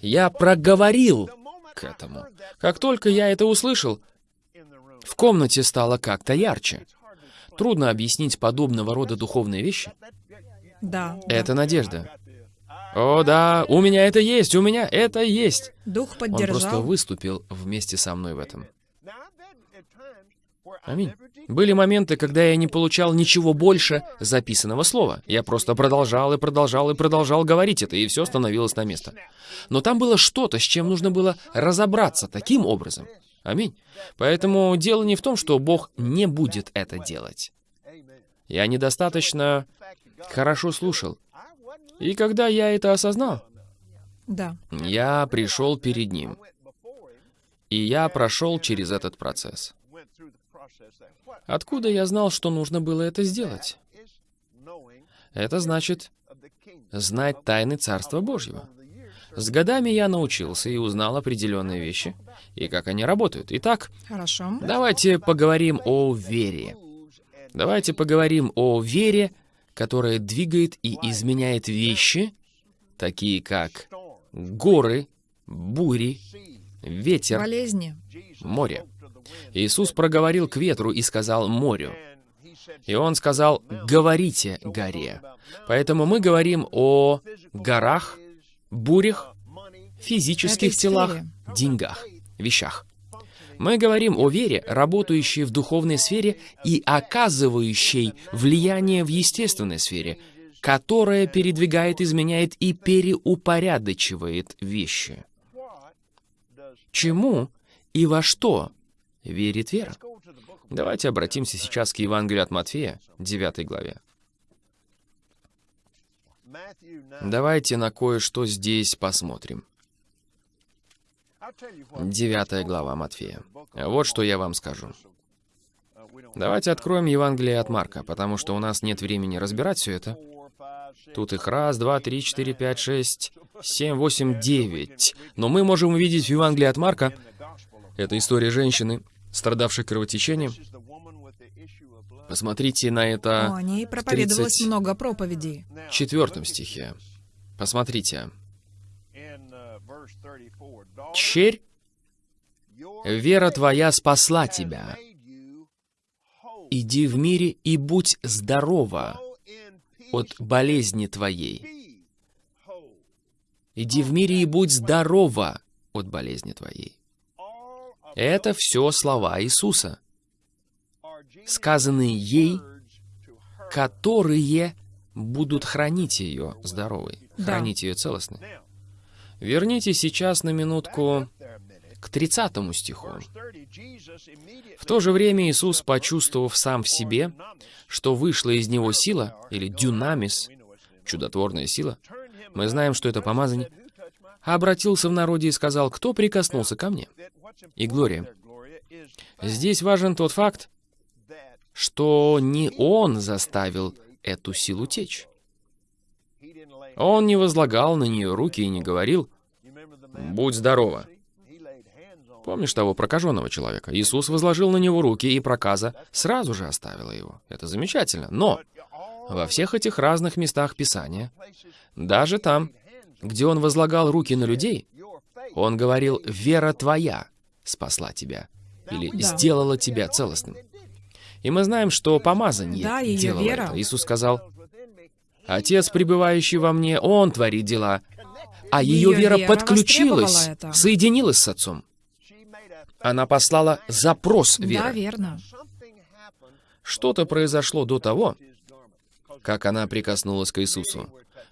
Я проговорил к этому. Как только я это услышал, в комнате стало как-то ярче. Трудно объяснить подобного рода духовные вещи. Да. Это надежда. О, да, у меня это есть, у меня это есть. Дух Он просто поддержал. выступил вместе со мной в этом. Аминь. Были моменты, когда я не получал ничего больше записанного слова. Я просто продолжал и продолжал и продолжал говорить это, и все становилось на место. Но там было что-то, с чем нужно было разобраться таким образом. Аминь. Поэтому дело не в том, что Бог не будет это делать. Я недостаточно хорошо слушал. И когда я это осознал, Да. я пришел перед Ним. И я прошел через этот процесс. Откуда я знал, что нужно было это сделать? Это значит знать тайны Царства Божьего. С годами я научился и узнал определенные вещи, и как они работают. Итак, Хорошо. давайте поговорим о вере. Давайте поговорим о вере, которая двигает и изменяет вещи, такие как горы, бури, ветер, Болезни. море. Иисус проговорил к ветру и сказал морю. И он сказал, говорите горе. Поэтому мы говорим о горах, бурях, физических телах, деньгах, вещах. Мы говорим о вере, работающей в духовной сфере и оказывающей влияние в естественной сфере, которая передвигает, изменяет и переупорядочивает вещи. Чему и во что верит вера? Давайте обратимся сейчас к Евангелию от Матфея, 9 главе. Давайте на кое-что здесь посмотрим. 9 глава Матфея. Вот что я вам скажу. Давайте откроем Евангелие от Марка, потому что у нас нет времени разбирать все это. Тут их раз, два, три, четыре, пять, шесть, семь, восемь, девять. Но мы можем увидеть в Евангелии от Марка, это история женщины, страдавшей кровотечением. Посмотрите на это О, ней проповедовалось 30. много проповедей. в четвертом стихе. Посмотрите. «Черь, вера твоя спасла тебя. Иди в мире и будь здорова от болезни твоей. Иди в мире и будь здорова от болезни твоей». Это все слова Иисуса, сказанные ей, которые будут хранить ее здоровой, Да. хранить ее целостной. Верните сейчас на минутку к 30 стиху. В то же время Иисус, почувствовав сам в себе, что вышла из него сила, или дюнамис, чудотворная сила, мы знаем, что это помазание, обратился в народе и сказал, кто прикоснулся ко мне? И Глория. Здесь важен тот факт, что не он заставил эту силу течь. Он не возлагал на нее руки и не говорил, «Будь здорова». Помнишь того прокаженного человека? Иисус возложил на него руки, и проказа сразу же оставила его. Это замечательно. Но во всех этих разных местах Писания, даже там, где он возлагал руки на людей, он говорил, «Вера твоя спасла тебя» или Да. «сделала тебя целостным». И мы знаем, что помазание Да, делало вера. это. Иисус сказал, «Отец, пребывающий во мне, Он творит дела». А ее, вера вера подключилась, соединилась с Отцом. Она послала запрос Да, веры. верно. Что-то произошло до того, как она прикоснулась к Иисусу.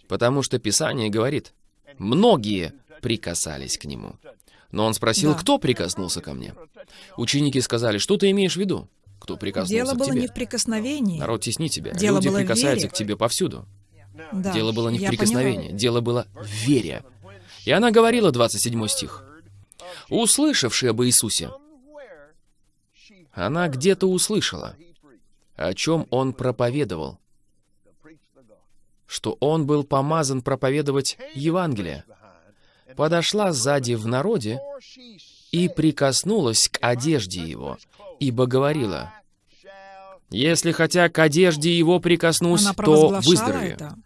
Потому что Писание говорит, многие прикасались к Нему. Но он спросил, Да. кто прикоснулся ко мне? Ученики сказали, что ты имеешь в виду? кто прикоснулся Дело к было тебе. не в прикосновении. Народ теснит тебя. Дело Люди было прикасаются вере. к тебе повсюду. Да, Дело было не в прикосновении, дело было в вере. И она говорила, 27 стих, «Услышавши об Иисусе, она где-то услышала, о чем он проповедовал, что он был помазан проповедовать Евангелие, подошла сзади в народе и прикоснулась к одежде его, ибо говорила, «Если хотя к одежде его прикоснусь, то выздоровею». это.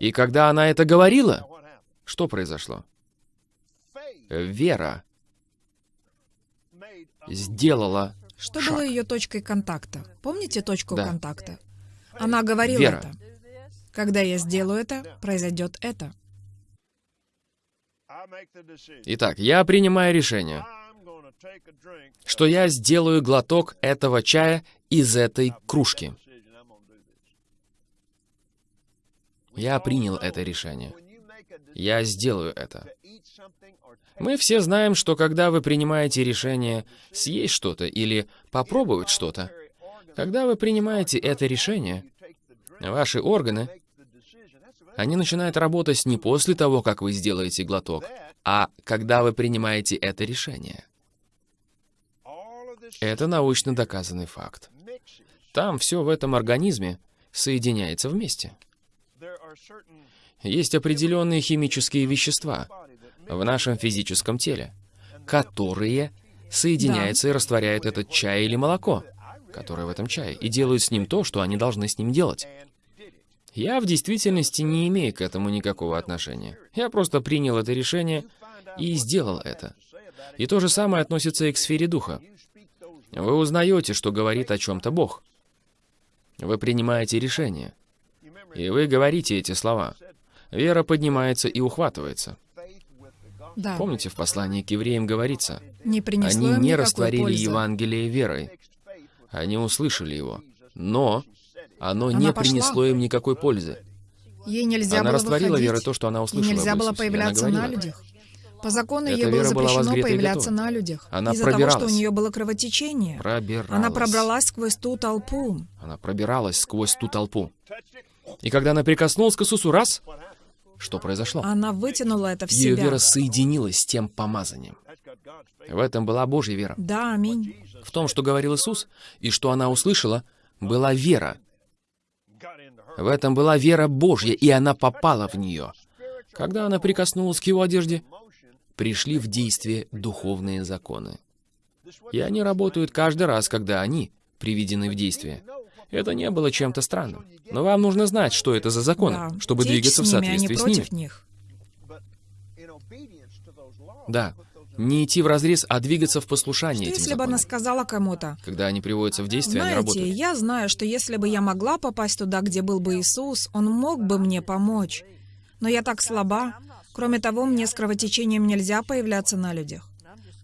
И когда она это говорила, что произошло? Вера сделала Что шаг. было ее точкой контакта? Помните точку Да. контакта? Она говорила Вера. это. Когда я сделаю это, произойдет это. Итак, я принимаю решение, что я сделаю глоток этого чая из этой кружки. Я принял это решение. Я сделаю это. Мы все знаем, что когда вы принимаете решение съесть что-то или попробовать что-то, когда вы принимаете это решение, ваши органы, они начинают работать не после того, как вы сделаете глоток, а когда вы принимаете это решение. Это научно доказанный факт. Там все в этом организме соединяется вместе. Есть определенные химические вещества в нашем физическом теле, которые соединяются и растворяют этот чай или молоко, которое в этом чае, и делают с ним то, что они должны с ним делать. Я в действительности не имею к этому никакого отношения. Я просто принял это решение и сделал это. И то же самое относится и к сфере духа. Вы узнаете, что говорит о чем-то Бог. Вы принимаете решение. И вы говорите эти слова. Вера поднимается и ухватывается. Да. Помните, в послании к евреям говорится, Не они не растворили пользы. Евангелие верой. Они услышали его. Но оно не Она пошла. принесло им никакой пользы. Ей нельзя Она было растворила выходить. верой то, что она Ей услышала нельзя об было появляться на людях. По закону Эта ей было запрещено появляться на людях. Она Из-за того, что у нее было кровотечение. Пробиралась. Она пробралась сквозь ту толпу. Она пробиралась сквозь ту толпу. И когда она прикоснулась к Иисусу раз, что произошло? Она вытянула это в Ее себя. вера соединилась с тем помазанием. В этом была Божья вера. Да, аминь. В том, что говорил Иисус, и что она услышала, была вера. В этом была вера Божья, и она попала в нее. Когда она прикоснулась к его одежде, пришли в действие духовные законы. И они работают каждый раз, когда они приведены в действие. Это не было чем-то странным. Но вам нужно знать, что это за законы, Да. чтобы Течь двигаться в с ними, а соответствии с ними. них. Да. Не идти в разрез, а двигаться в послушании Что этим если бы она законам. сказала кому-то, Когда они приводятся в действие, они знаете, работают. я знаю, что если бы я могла попасть туда, где был бы Иисус, Он мог бы мне помочь. Но я так слаба. Кроме того, мне с кровотечением нельзя появляться на людях.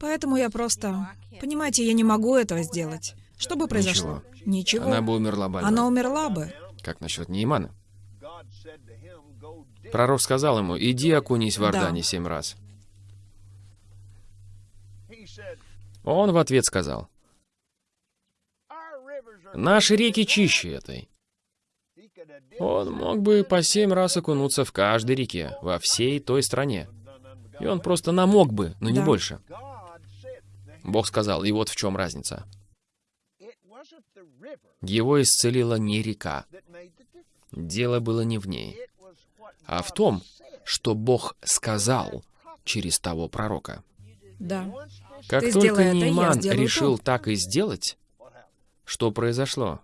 Поэтому я просто... Понимаете, я не могу этого сделать. Что бы произошло? Ничего. Она бы умерла бы. Она умерла бы. Как насчет Неймана? Пророк сказал ему, иди окунись в Да. Ордане семь раз. Он в ответ сказал, наши реки чище этой. Он мог бы по семь раз окунуться в каждой реке, во всей той стране. И он просто намок бы, но не Да. больше. Бог сказал, и вот в чем разница. Его исцелила не река. Дело было не в ней, а в том, что Бог сказал через того пророка. Да. Как Ты только это, Нейман решил то. так и сделать, что произошло?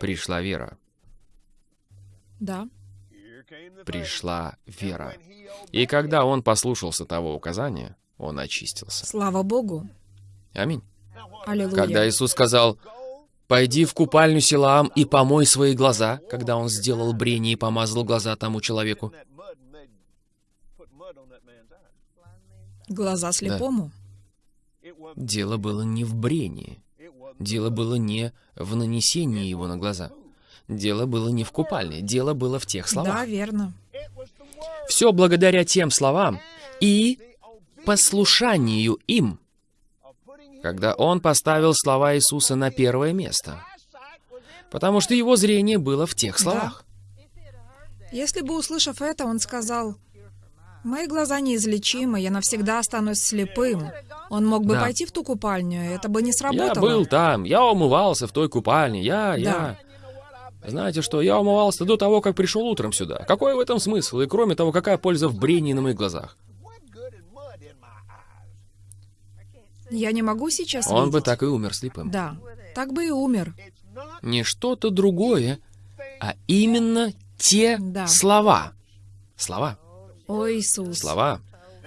Пришла вера. Да. Пришла вера. И когда он послушался того указания, он очистился. Слава Богу. Аминь. Аллилуйя. Когда Иисус сказал, «Пойди в купальню Силаам и помой свои глаза», когда он сделал брение и помазал глаза тому человеку, Глаза слепому. дело было не в брении. Дело было не в нанесении его на глаза. Дело было не в купальне. Дело было в тех словах. Да, верно. Все благодаря тем словам и послушанию им. когда он поставил слова Иисуса на первое место. Потому что его зрение было в тех словах. Если бы, услышав это, он сказал, «Мои глаза неизлечимы, я навсегда останусь слепым», он мог бы Да. пойти в ту купальню, это бы не Я сработало. был там, я умывался в той купальне, я, я... Знаете что, я умывался до того, как пришел утром сюда. Какой в этом смысл? И кроме того, какая польза в брении на моих глазах? Я не могу сейчас Он бы видеть. так и умер слепым. Да, так бы и умер. Не что-то другое, а именно те Да. слова. Слова. О, Иисус. Слова.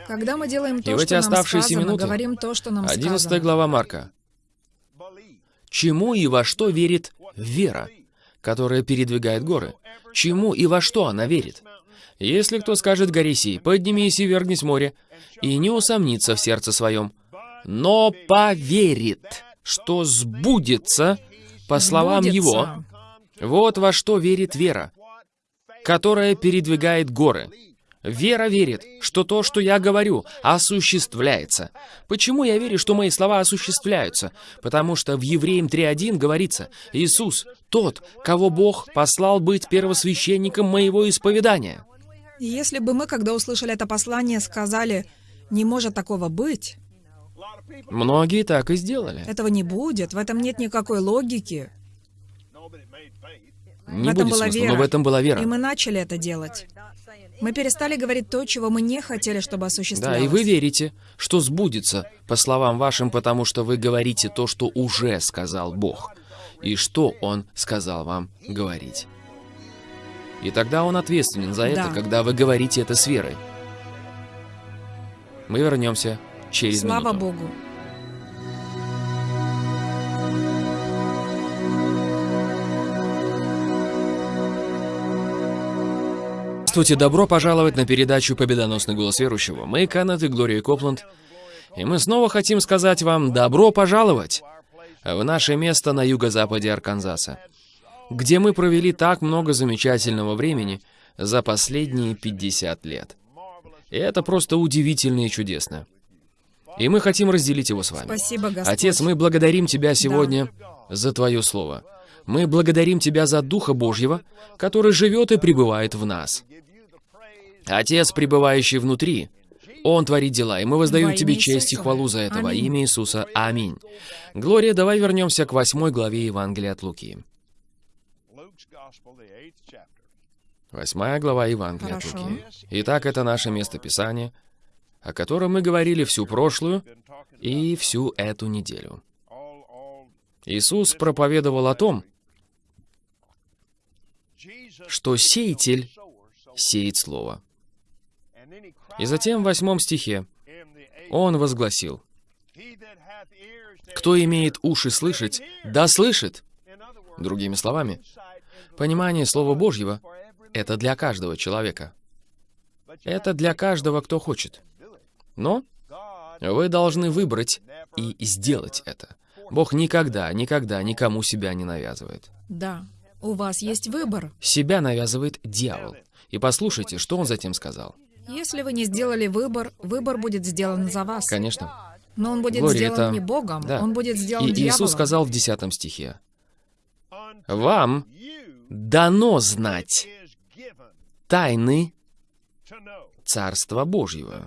Когда мы делаем то, И в эти что нам оставшиеся сказано, минуты, говорим то, что нам 11 сказано. глава Марка. Чему и во что верит вера, которая передвигает горы? Чему и во что она верит? Если кто скажет горе сей, поднимись и вергнись море, и не усомнится в сердце своем, но поверит, что сбудется по словам Сбудется. его, вот во что верит вера, которая передвигает горы. Вера верит, что то, что я говорю, осуществляется. Почему я верю, что мои слова осуществляются? Потому что в Евреям 3.1 говорится, «Иисус, тот, кого Бог послал быть первосвященником моего исповедания». И Если бы мы, когда услышали это послание, сказали, не может такого быть, Многие так и сделали. этого не будет, в этом нет никакой логики, Не этом будет была смысла, вера. но в этом была и вера. мы начали это делать. Мы перестали говорить то, чего мы не хотели, чтобы Да, осуществлялось. и вы верите, что сбудется, по словам вашим, потому что вы говорите то, что уже сказал Бог, и что Он сказал вам говорить. И тогда Он ответственен за это, Да. когда вы говорите это с верой. Мы вернемся через Слава минуту. Богу. Здравствуйте, добро пожаловать на передачу «Победоносный голос верующего». Мы Канет и Глория Копланд, и мы снова хотим сказать вам добро пожаловать в наше место на юго-западе Арканзаса, где мы провели так много замечательного времени за последние 50 лет. И это просто удивительно и чудесно. И мы хотим разделить его с вами. Спасибо, Господь. Отец, мы благодарим Тебя сегодня за Твое Слово. Мы благодарим Тебя за Духа Божьего, который живет и пребывает в нас. Отец, пребывающий внутри, Он творит дела, и мы воздаем Во Тебе честь и хвалу за это во имя Иисуса. Аминь. Глория, давай вернемся к восьмой главе Евангелия от Луки. Восьмая глава Евангелия от. Луки. Итак, это наше местописание, о котором мы говорили всю прошлую и всю эту неделю. Иисус проповедовал о том, что сеятель сеет слово. И затем в восьмом стихе он возгласил, «Кто имеет уши слышать, да слышит». Другими словами, понимание Слова Божьего — это для каждого человека. Это для каждого, кто хочет. Но вы должны выбрать и сделать это. Бог никогда, никогда никому себя не навязывает. Да, у вас есть выбор. Себя навязывает дьявол. И послушайте, что он затем сказал. Если вы не сделали выбор, выбор будет сделан за вас. Конечно. Но он будет Глория, сделан это- не Богом, Да. он будет сделан И дьяволом. Иисус сказал в 10 стихе, «Вам дано знать тайны Царства Божьего».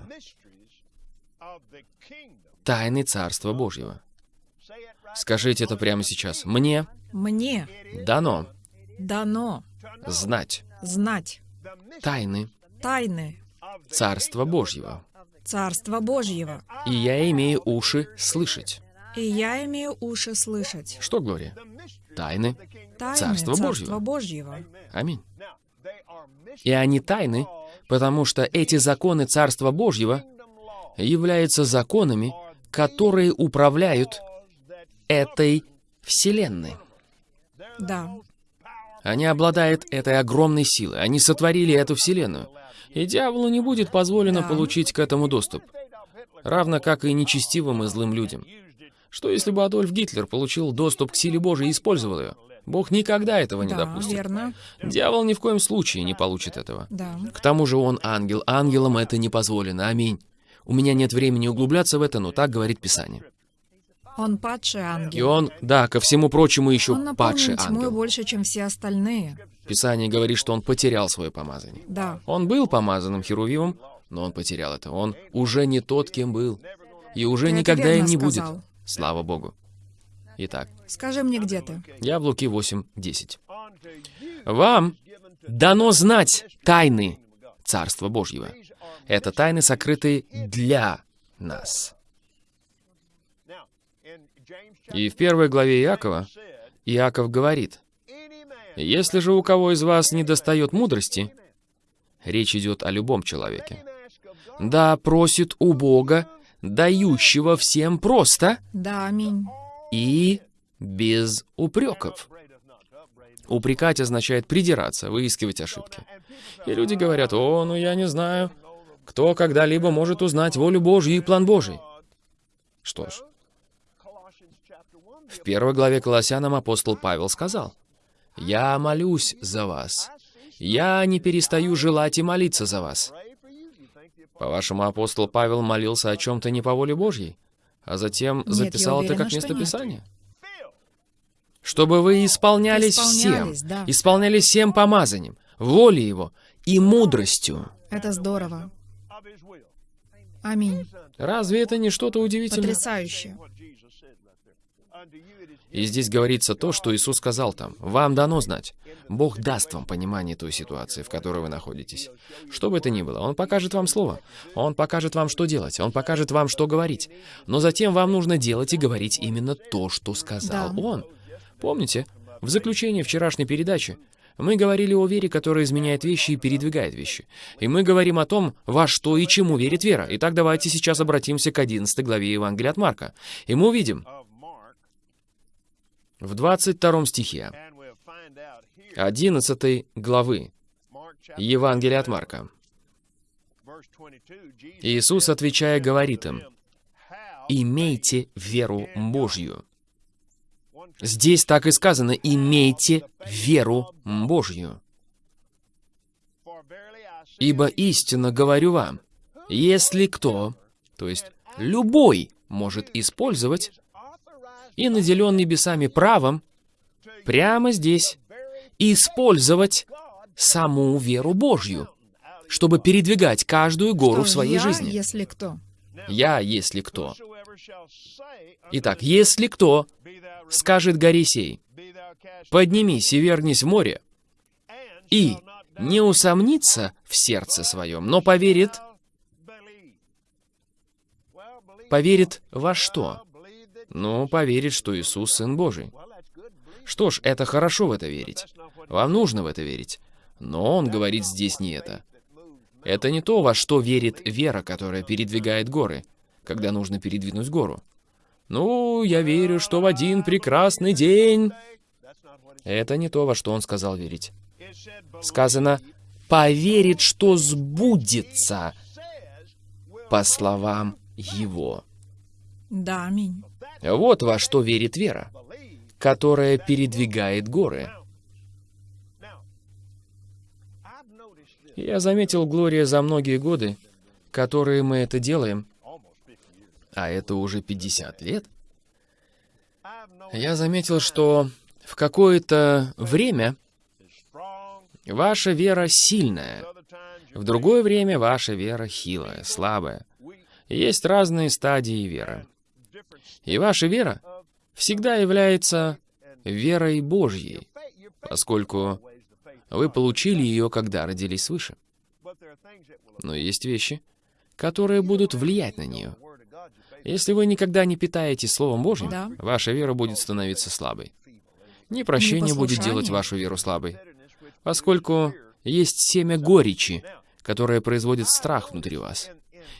Тайны Царства Божьего. Скажите это прямо сейчас. Мне Мне дано дано знать знать тайны тайны Царства Божьего. Царства Божьего. И я имею уши слышать. И я имею уши слышать. Что, Глория? Тайны. Тайны Царства Царства Божьего. Божьего. Аминь. И они тайны, потому что эти законы Царства Божьего являются законами, которые управляют этой Вселенной. Да, Они обладают этой огромной силой. Они сотворили эту Вселенную. И дьяволу не будет позволено получить к этому доступ. Равно как и нечестивым и злым людям. Что если бы Адольф Гитлер получил доступ к силе Божией и использовал ее? Бог никогда этого не да, допустит. верно. Дьявол ни в коем случае не получит этого. Да. К тому же он ангел. Ангелам это не позволено. Аминь. У меня нет времени углубляться в это, но так говорит Писание. Он падший И ангел. он, да, ко всему прочему еще Он падший ангел. больше, чем все остальные. Писание говорит, что он потерял свое помазание. Да. Он был помазанным Херувимом, но он потерял это. Он уже не тот, кем был. И уже Ты никогда им не будет. сказал. Слава Богу. Итак, Скажи мне, где ты? я в Луки 8.10. Вам дано знать тайны Царства Божьего. Это тайны, сокрытые для нас. И в первой главе Иакова Иаков говорит, «Если же у кого из вас не достает мудрости, речь идет о любом человеке, да просит у Бога, дающего всем просто Да, аминь. и без упреков». Упрекать означает придираться, выискивать ошибки. И люди говорят, «О, ну я не знаю, кто когда-либо может узнать волю Божью и план Божий». Что ж, в первой главе Колоссянам апостол Павел сказал, «Я молюсь за вас. Я не перестаю желать и молиться за вас». По-вашему, апостол Павел молился о чем-то не по воле Божьей, а затем я записал это уверена, как что место нет. Писания? Чтобы вы исполнялись, Исполнялись, всем, да. исполнялись всем помазанием, волей Его и мудростью. Это здорово. Аминь. Разве это не что-то удивительное? Потрясающе. И здесь говорится то, что Иисус сказал там. Вам дано знать. Бог даст вам понимание той ситуации, в которой вы находитесь. Что бы это ни было, Он покажет вам слово. Он покажет вам, что делать. Он покажет вам, что говорить. Но затем вам нужно делать и говорить именно то, что сказал Да. Он. Помните, в заключении вчерашней передачи мы говорили о вере, которая изменяет вещи и передвигает вещи. И мы говорим о том, во что и чему верит вера. Итак, давайте сейчас обратимся к 11 главе Евангелия от Марка. И мы увидим в 22 стихе 11 главы Евангелия от Марка. Иисус, отвечая, говорит им, «Имейте веру Божью». Здесь так и сказано, «Имейте веру Божью». Ибо истинно говорю вам, если кто, то есть любой, может использовать и наделен небесами правом, прямо здесь, использовать саму веру Божью, чтобы передвигать каждую гору в своей я, жизни. если кто? Я, если кто. Итак, если кто скажет горе сей, поднимись и вернись в море, и не усомнится в сердце своем, но поверит, поверит во что? Ну, поверит, что Иисус Сын Божий. Что ж, это хорошо в это верить. Вам нужно в это верить. Но он говорит здесь не это. Это не то, во что верит вера, которая передвигает горы, когда нужно передвинуть гору. Ну, я верю, что в один прекрасный день... Это не то, во что он сказал верить. Сказано, поверит, что сбудется, по словам его. Да, аминь. Вот во что верит вера, которая передвигает горы. Я заметил, Глория, за многие годы, которые мы это делаем, а это уже 50 лет, я заметил, что в какое-то время ваша вера сильная, в другое время ваша вера хилая, слабая. Есть разные стадии веры. И ваша вера всегда является верой Божьей, поскольку вы получили ее, когда родились свыше. Но есть вещи, которые будут влиять на нее. Если вы никогда не питаетесь Словом Божьим, Да. ваша вера будет становиться слабой. Непрощение будет делать вашу веру слабой, поскольку есть семя горечи, которое производит страх внутри вас.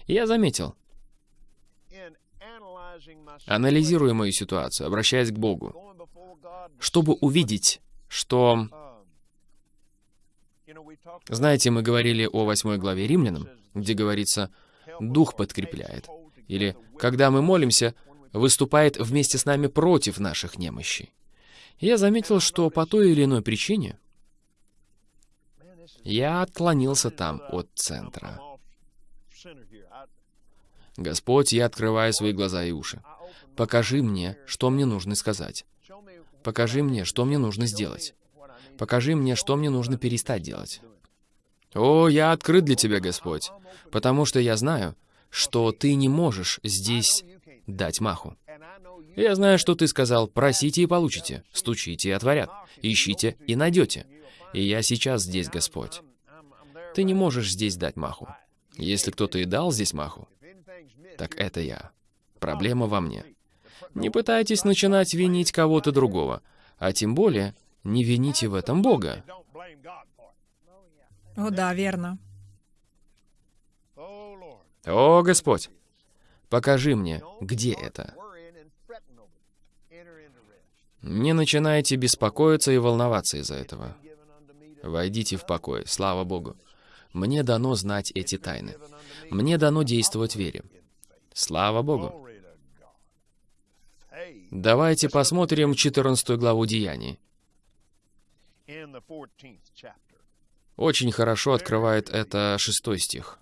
И я заметил, анализируя мою ситуацию, обращаясь к Богу, чтобы увидеть, что... Знаете, мы говорили о восьмой главе Римлянам, где говорится «Дух подкрепляет». Или «Когда мы молимся, выступает вместе с нами против наших немощей». Я заметил, что по той или иной причине я отклонился там от центра. Господь, я открываю свои глаза и уши. покажи мне, что мне нужно сказать. Покажи мне, что мне нужно сделать. Покажи мне, что мне нужно перестать делать. О, я открыт для Тебя, Господь, потому что я знаю, что Ты не можешь здесь дать маху. Я знаю, что Ты сказал, просите и получите, стучите и отворят, ищите и найдете. И я сейчас здесь, Господь. Ты не можешь здесь дать маху. Если кто-то и дал здесь маху, так это я. Проблема во мне. Не пытайтесь начинать винить кого-то другого, а тем более не вините в этом Бога. О, да, верно. О, Господь, покажи мне, где это. Не начинайте беспокоиться и волноваться из-за этого. Войдите в покой, слава Богу. Мне дано знать эти тайны. Мне дано действовать в вере. Слава Богу. Давайте посмотрим 14 главу Деяний. Очень хорошо открывает это шестой стих.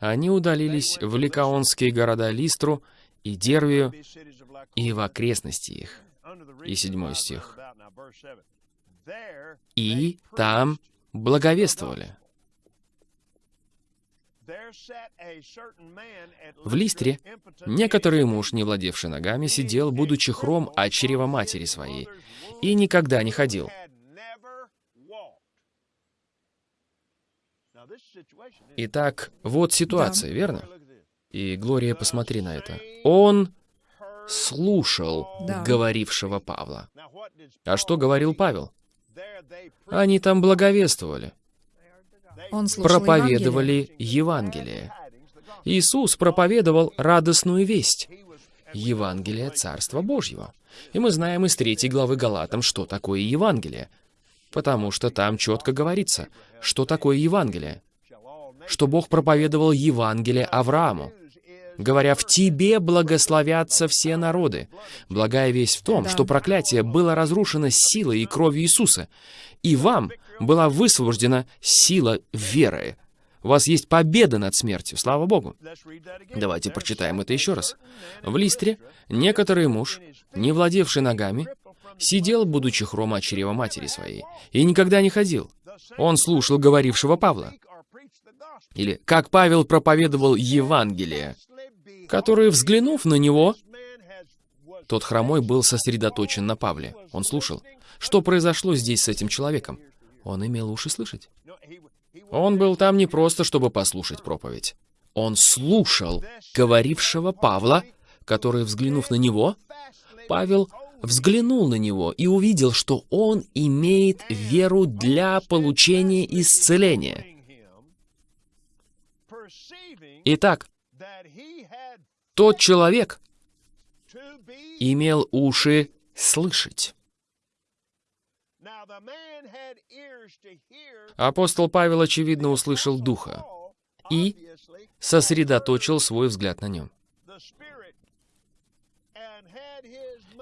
Они удалились в ликаонские города Листру и Дервию и в окрестности их. И седьмой стих. И там благовествовали. В Листре некоторый муж, не владевший ногами, сидел, будучи хром от чрева матери своей, и никогда не ходил. Итак, вот ситуация, верно? И, Глория, посмотри на это. Он слушал да. говорившего Павла. А что говорил Павел? Они там благовествовали. Проповедовали Евангелие. Иисус проповедовал радостную весть. Евангелие Царства Божьего. И мы знаем из третьей главы Галатам, что такое Евангелие. Потому что там четко говорится, что такое Евангелие. Что Бог проповедовал Евангелие Аврааму говоря, «В тебе благословятся все народы». Благая весть в том, да. что проклятие было разрушено силой и кровью Иисуса, и вам была высвобождена сила веры. У вас есть победа над смертью, слава Богу. Давайте прочитаем это еще раз. В Листре некоторый муж, не владевший ногами, сидел, будучи хрома чрева матери своей, и никогда не ходил. Он слушал говорившего Павла. Или как Павел проповедовал Евангелие который, взглянув на него, тот хромой был сосредоточен на Павле. Он слушал. Что произошло здесь с этим человеком? Он имел уши слышать. Он был там не просто, чтобы послушать проповедь. Он слушал говорившего Павла, который, взглянув на него, Павел взглянул на него и увидел, что он имеет веру для получения исцеления. Итак, тот человек имел уши слышать. Апостол Павел, очевидно, услышал Духа и сосредоточил свой взгляд на нем.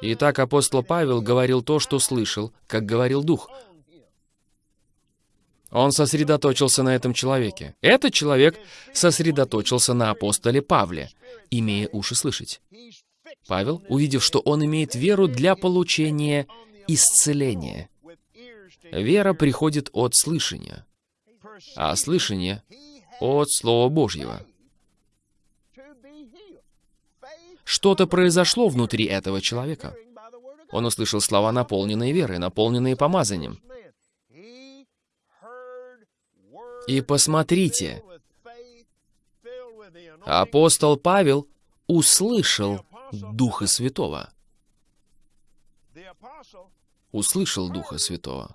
Итак, апостол Павел говорил то, что слышал, как говорил Дух. Он сосредоточился на этом человеке. Этот человек сосредоточился на апостоле Павле имея уши слышать. Павел, увидев, что он имеет веру для получения исцеления. Вера приходит от слышания, а слышание — от Слова Божьего. Что-то произошло внутри этого человека. Он услышал слова, наполненные верой, наполненные помазанием. И посмотрите, Апостол Павел услышал Духа Святого. Услышал Духа Святого.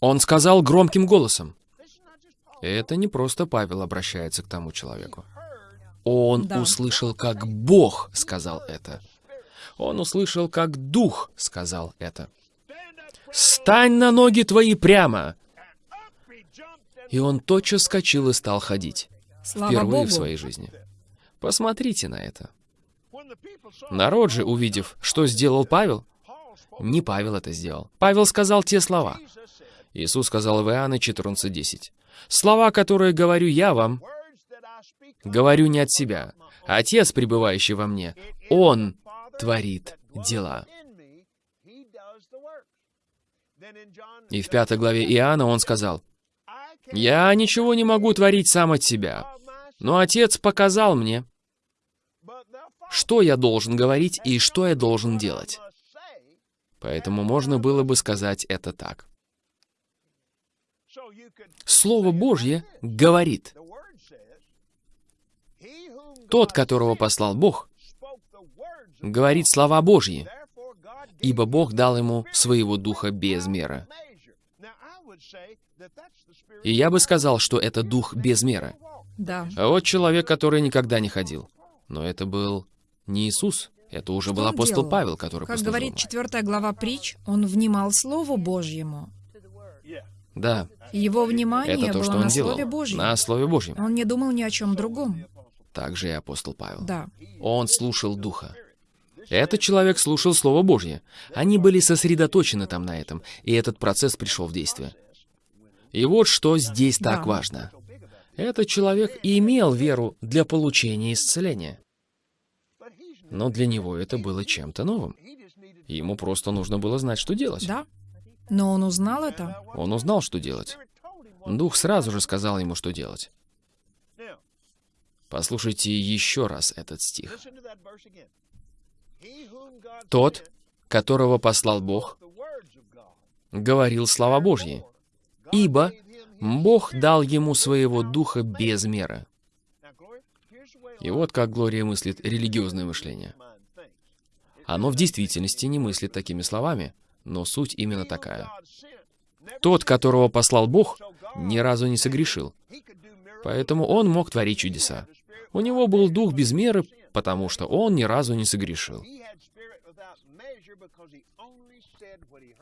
Он сказал громким голосом. Это не просто Павел обращается к тому человеку. Он да. услышал, как Бог сказал это. Он услышал, как Дух сказал это. «Стань на ноги твои прямо!» И он тотчас скочил и стал ходить. Слава Впервые Богу. в своей жизни. Посмотрите на это. Народ же, увидев, что сделал Павел, Не Павел это сделал. Павел сказал те слова. Иисус сказал в Иоанна 14.10. «Слова, которые говорю я вам, говорю не от себя. Отец, пребывающий во мне, Он творит дела». И в пятой главе Иоанна он сказал, «Я ничего не могу творить сам от себя, но Отец показал мне, что я должен говорить и что я должен делать». Поэтому можно было бы сказать это так. Слово Божье говорит. Тот, которого послал Бог, говорит слова Божьи, ибо Бог дал ему своего духа без меры. И я бы сказал, что это дух без меры. Да. А вот человек, который никогда не ходил. Но это был не Иисус, это уже Что был апостол делал? Павел, который Как послужил говорит ему. четвертая глава притч, он внимал Слову Божьему. Да, Его внимание это то, было что на он делал. Слове Божьем. На Слове Божьем. Он не думал ни о чем другом. Также и апостол Павел. Да. Он слушал Духа. Этот человек слушал Слово Божье. Они были сосредоточены там на этом, и этот процесс пришел в действие. И вот что здесь так важно. Этот человек имел веру для получения исцеления. Но для него это было чем-то новым. Ему просто нужно было знать, что делать. Да. Но он узнал это. Он узнал, что делать. Дух сразу же сказал ему, что делать. Послушайте еще раз этот стих. Тот, которого послал Бог, говорил слова Божьи, ибо Бог дал ему своего духа без меры. И вот как Глория мыслит религиозное мышление. Оно в действительности не мыслит такими словами, но суть именно такая. Тот, которого послал Бог, ни разу не согрешил, поэтому он мог творить чудеса. У него был дух без меры, потому что он ни разу не согрешил.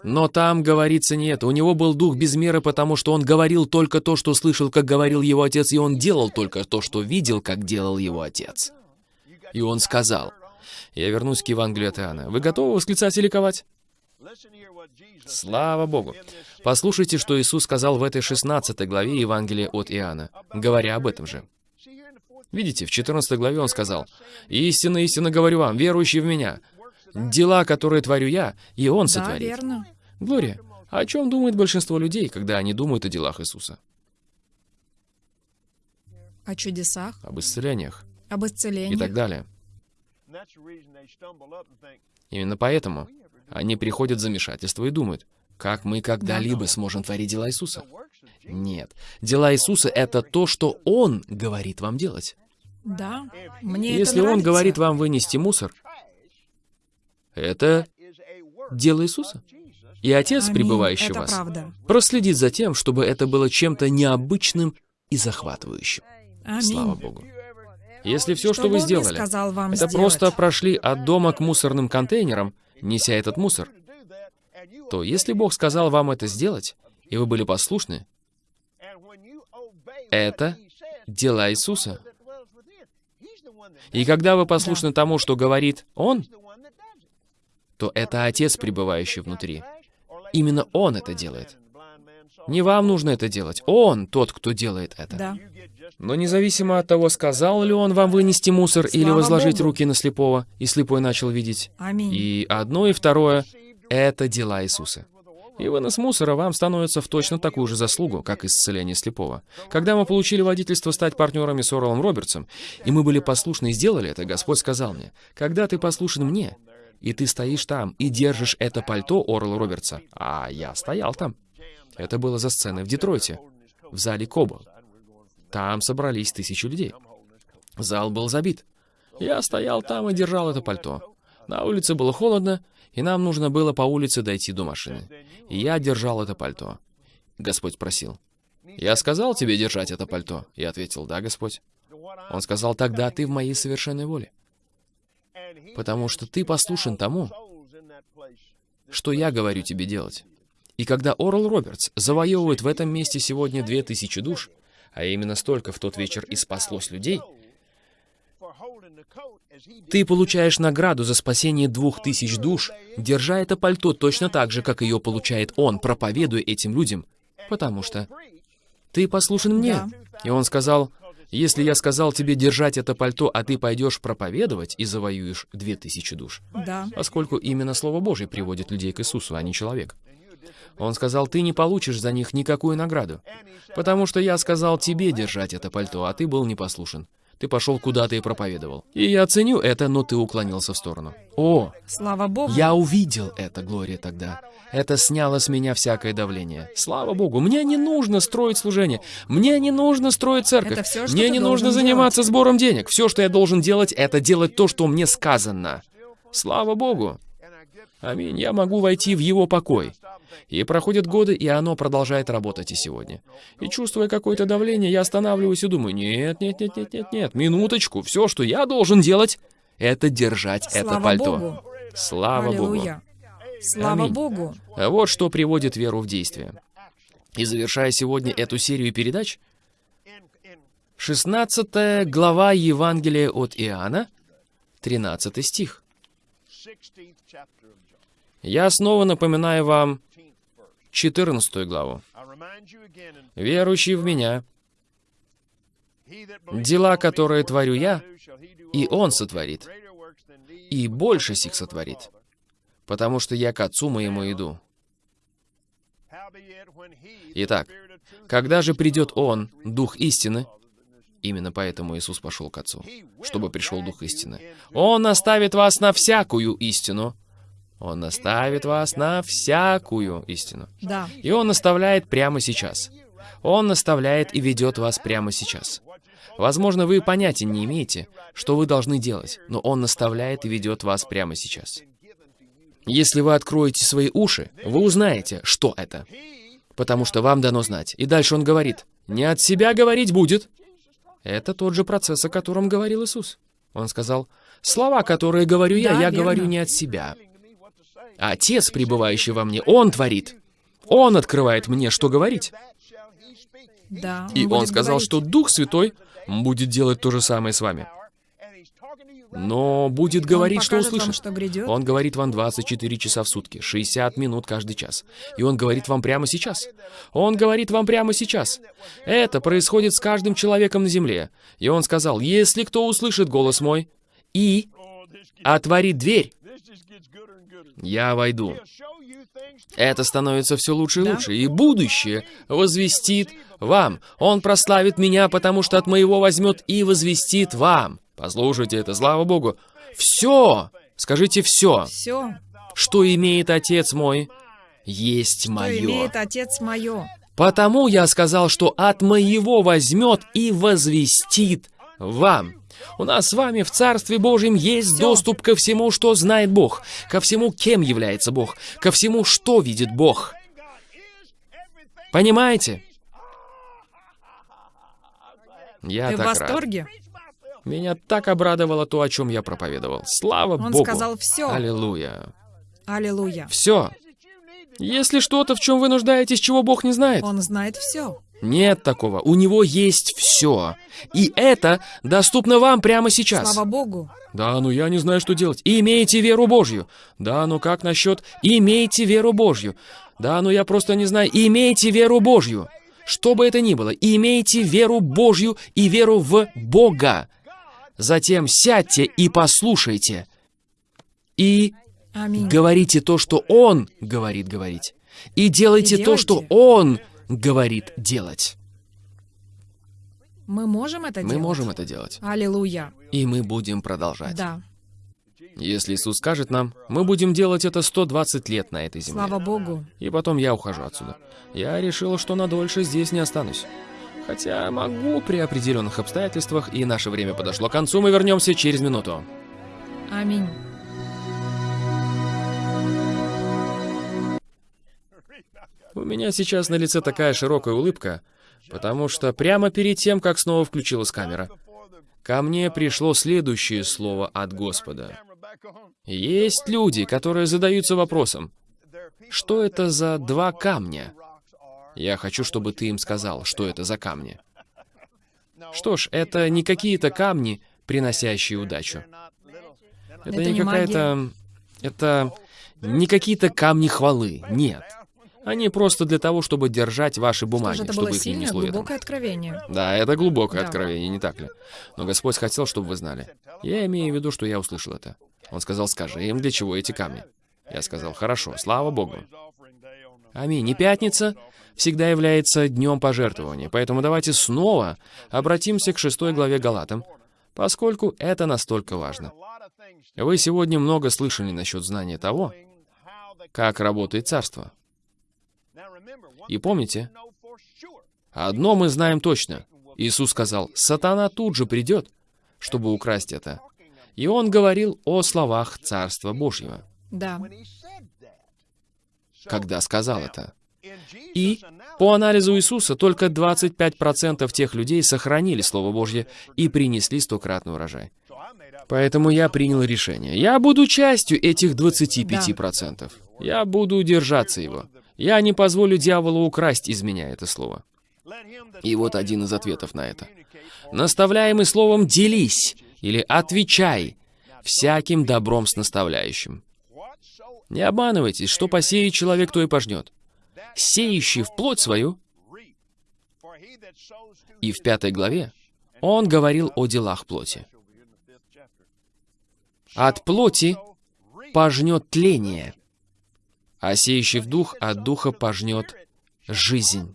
Но там говорится нет. У него был дух без меры, потому что он говорил только то, что слышал, как говорил его отец, и он делал только то, что видел, как делал его отец. И он сказал, я вернусь к Евангелию от Иоанна. Вы готовы восклицать и ликовать? Слава Богу! Послушайте, что Иисус сказал в этой 16 главе Евангелия от Иоанна, говоря об этом же. Видите, в 14 главе он сказал, «Истинно, истинно говорю вам, верующий в Меня, дела, которые творю я, и Он Да, сотворит». верно. Глория, о чем думает большинство людей, когда они думают о делах Иисуса? О чудесах, Об исцелениях об и исцелении. так далее. Именно поэтому они приходят в замешательство и думают, как мы когда-либо сможем творить дела Иисуса? Нет. Дела Иисуса — это то, что Он говорит вам делать. Да. Мне это Если Он нравится. говорит вам вынести мусор, это дело Иисуса. И Отец, Аминь. пребывающий в Это вас, правда. проследит за тем, чтобы это было чем-то необычным и захватывающим. Аминь. Слава Богу. Если все, что, Что вы сделали, вам это сделать. просто прошли от дома к мусорным контейнерам, неся этот мусор, то если Бог сказал вам это сделать, и вы были послушны, это дела Иисуса. И когда вы послушны тому, что говорит Он, то это Отец, пребывающий внутри. Именно Он это делает. Не вам нужно это делать. Он тот, кто делает это. Да. Но независимо от того, сказал ли он вам вынести мусор или Слава возложить Богу. руки на слепого, и слепой начал видеть. Аминь. И одно, и второе — это дела Иисуса. И вынос мусора вам становится в точно такую же заслугу, как исцеление слепого. Когда мы получили водительство стать партнерами с Орлом Робертсом, и мы были послушны и сделали это, Господь сказал мне, «Когда ты послушен мне, и ты стоишь там и держишь это пальто Орла Робертса», а я стоял там. Это было за сценой в Детройте, в зале Кобо. Там собрались тысячи людей. Зал был забит. Я стоял там и держал это пальто. На улице было холодно, и нам нужно было по улице дойти до машины. И я держал это пальто. Господь спросил. «Я сказал тебе держать это пальто?» Я ответил, «Да, Господь». Он сказал, «Тогда ты в моей совершенной воле, потому что ты послушен тому, что я говорю тебе делать». И когда Орл Робертс завоевывает в этом месте сегодня две тысячи душ, а именно столько в тот вечер и спаслось людей, Ты получаешь награду за спасение двух тысяч душ, держа это пальто точно так же, как ее получает он, проповедуя этим людям, потому что ты послушен мне. Да. И он сказал, если я сказал тебе держать это пальто, а ты пойдешь проповедовать и завоюешь две тысячи душ, Да. поскольку именно Слово Божье приводит людей к Иисусу, а не человек. Он сказал, ты не получишь за них никакую награду, потому что я сказал тебе держать это пальто, а ты был непослушен. Ты пошел куда-то и проповедовал. И я ценю это, но ты уклонился в сторону. О, Слава Богу. я увидел это, Глория, тогда. Это сняло с меня всякое давление. Слава Богу, мне не нужно строить служение. Мне не нужно строить церковь. Это что мне не нужно заниматься сбором денег. Все, что я должен делать, это делать то, что мне сказано. Слава Богу. Аминь. Я могу войти в его покой. И проходят годы, и оно продолжает работать и сегодня. И чувствуя какое-то давление, я останавливаюсь и думаю, нет, нет, нет, нет, нет, нет, минуточку, все, что я должен делать, это держать это Слава пальто. Богу. Слава Богу. Аллилуйя. Слава Аминь. Богу. Вот что приводит веру в действие. И завершая сегодня эту серию передач, 16 глава Евангелия от Иоанна, 13 стих. Я снова напоминаю вам 14 главу. «Верующий в Меня, дела, которые творю я, и Он сотворит, и больше сих сотворит, потому что я к Отцу моему иду». Итак, когда же придет Он, Дух истины, именно поэтому Иисус пошел к Отцу, чтобы пришел Дух истины, Он наставит вас на всякую истину. Он наставит вас на всякую истину. Да. И Он наставляет прямо сейчас. Он наставляет и ведет вас прямо сейчас. Возможно, вы понятия не имеете, что вы должны делать, но Он наставляет и ведет вас прямо сейчас. Если вы откроете свои уши, вы узнаете, что это. Потому что вам дано знать. И дальше он говорит, не от себя говорить будет. Это тот же процесс, о котором говорил Иисус. Он сказал, слова, которые говорю я, Да, я верно. говорю не от себя. А Отец, пребывающий во мне, Он творит. Он открывает мне, что говорить. Да. И он сказал, говорить. что Дух Святой будет делать то же самое с вами. Но будет говорить, он что покажет вам, услышит. что грядет. Он говорит вам 24 часа в сутки, 60 минут каждый час. И он говорит вам прямо сейчас. Он говорит вам прямо сейчас. Это происходит с каждым человеком на земле. И он сказал, если кто услышит голос мой и отворит дверь, я войду. Это становится все лучше и Да. лучше, и будущее возвестит вам. Он прославит меня, потому что от моего возьмет и возвестит вам. Послушайте это, слава Богу. Все, скажите все, Все, что имеет Отец мой, есть что мое. имеет Отец мое. Потому я сказал, что от моего возьмет и возвестит вам. У нас с вами в Царстве Божьем есть доступ ко всему, что знает Бог, ко всему, кем является Бог, ко всему, что видит Бог. Понимаете? Я Ты в так рад. восторге? Меня так обрадовало то, о чем я проповедовал. Слава Он Богу. сказал все. Аллилуйя. Аллилуйя. Все. Если что-то, в чем вы нуждаетесь, чего Бог не знает, Он знает все. Нет такого. У него есть все. И это доступно вам прямо сейчас. Слава Богу. Да, ну я не знаю, что делать. Имейте веру Божью. Да, ну как насчет имейте веру Божью? Да, ну я просто не знаю. Имейте веру Божью. Что бы это ни было, имейте веру Божью и веру в Бога. Затем сядьте и послушайте. И Аминь. говорите то, что Он говорит говорить. И делайте И то, что делайте. Он говорит делать. Мы можем это Мы делать? можем это делать. Аллилуйя. И мы будем продолжать. Да. Если Иисус скажет нам, мы будем делать это 120 лет на этой земле. Слава Богу. И потом я ухожу отсюда. Я решил, что надольше здесь не останусь. Хотя могу при определенных обстоятельствах, и наше время подошло к концу, мы вернемся через минуту. Аминь. У меня сейчас на лице такая широкая улыбка, потому что прямо перед тем, как снова включилась камера, ко мне пришло следующее слово от Господа. Есть люди, которые задаются вопросом, что это за два камня? Я хочу, чтобы ты им сказал, что это за камни. Что ж, это не какие-то камни приносящие удачу. Это, Это не не какая-то... Это не какие-то камни хвалы, нет. Они просто для того, чтобы держать ваши Что бумаги, это чтобы было их не сильное, несло ветром. глубокое откровение. Да, это глубокое Да. откровение, не так ли? Но Господь хотел, чтобы вы знали. Я имею в виду, что я услышал это. Он сказал, скажи им, для чего эти камни. Я сказал, хорошо, слава Богу. Аминь. И пятница всегда является днем пожертвования, поэтому давайте снова обратимся к шестой главе Галатам, поскольку это настолько важно. Вы сегодня много слышали насчет знания того, как работает царство. И помните, одно мы знаем точно. Иисус сказал, сатана тут же придет, чтобы украсть это. И он говорил о словах Царства Божьего, Да. когда сказал это. И по анализу Иисуса только 25% тех людей сохранили Слово Божье и принесли стократный урожай. Поэтому я принял решение. Я буду частью этих 25%. Я буду держаться его. Я не позволю дьяволу украсть из меня это слово. И вот один из ответов на это. Наставляемый словом «делись» или «отвечай» всяким добром с наставляющим. Не обманывайтесь, что посеет человек, то и пожнет. Сеющий в плоть свою, и в пятой главе он говорил о делах плоти. От плоти пожнет тление, а сеющий в дух от духа пожнет жизнь.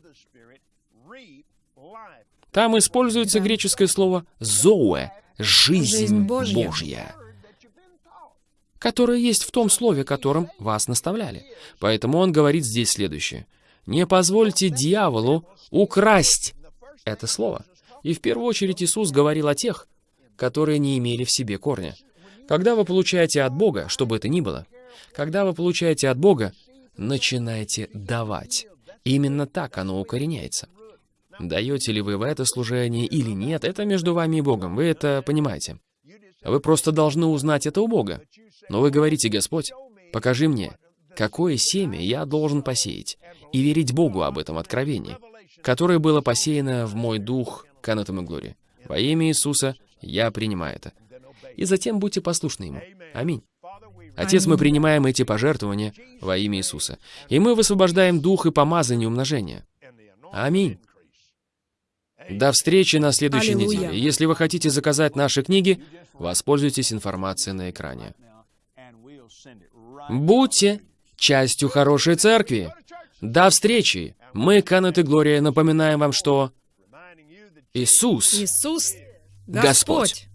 Там используется греческое слово «зоэ» — «жизнь, Божья. Божья», которое есть в том слове, которым вас наставляли. Поэтому он говорит здесь следующее. «Не позвольте дьяволу украсть это слово». И в первую очередь Иисус говорил о тех, которые не имели в себе корня. Когда вы получаете от Бога, что бы это ни было, когда вы получаете от Бога, начинайте давать. Именно так оно укореняется. Даете ли вы в это служение или нет, это между вами и Богом, вы это понимаете. Вы просто должны узнать это у Бога. Но вы говорите, Господь, покажи мне, какое семя я должен посеять, и верить Богу об этом откровении, которое было посеяно в мой дух к и Глории. Во имя Иисуса я принимаю это. И затем будьте послушны Ему. Аминь. Отец, мы принимаем эти пожертвования во имя Иисуса. И мы высвобождаем дух и помазание умножения. Аминь. До встречи на следующей Аллилуйя. неделе. Если вы хотите заказать наши книги, воспользуйтесь информацией на экране. Будьте частью хорошей церкви. До встречи. Мы, Канет и Глория, напоминаем вам, что Иисус Иисус. Господь.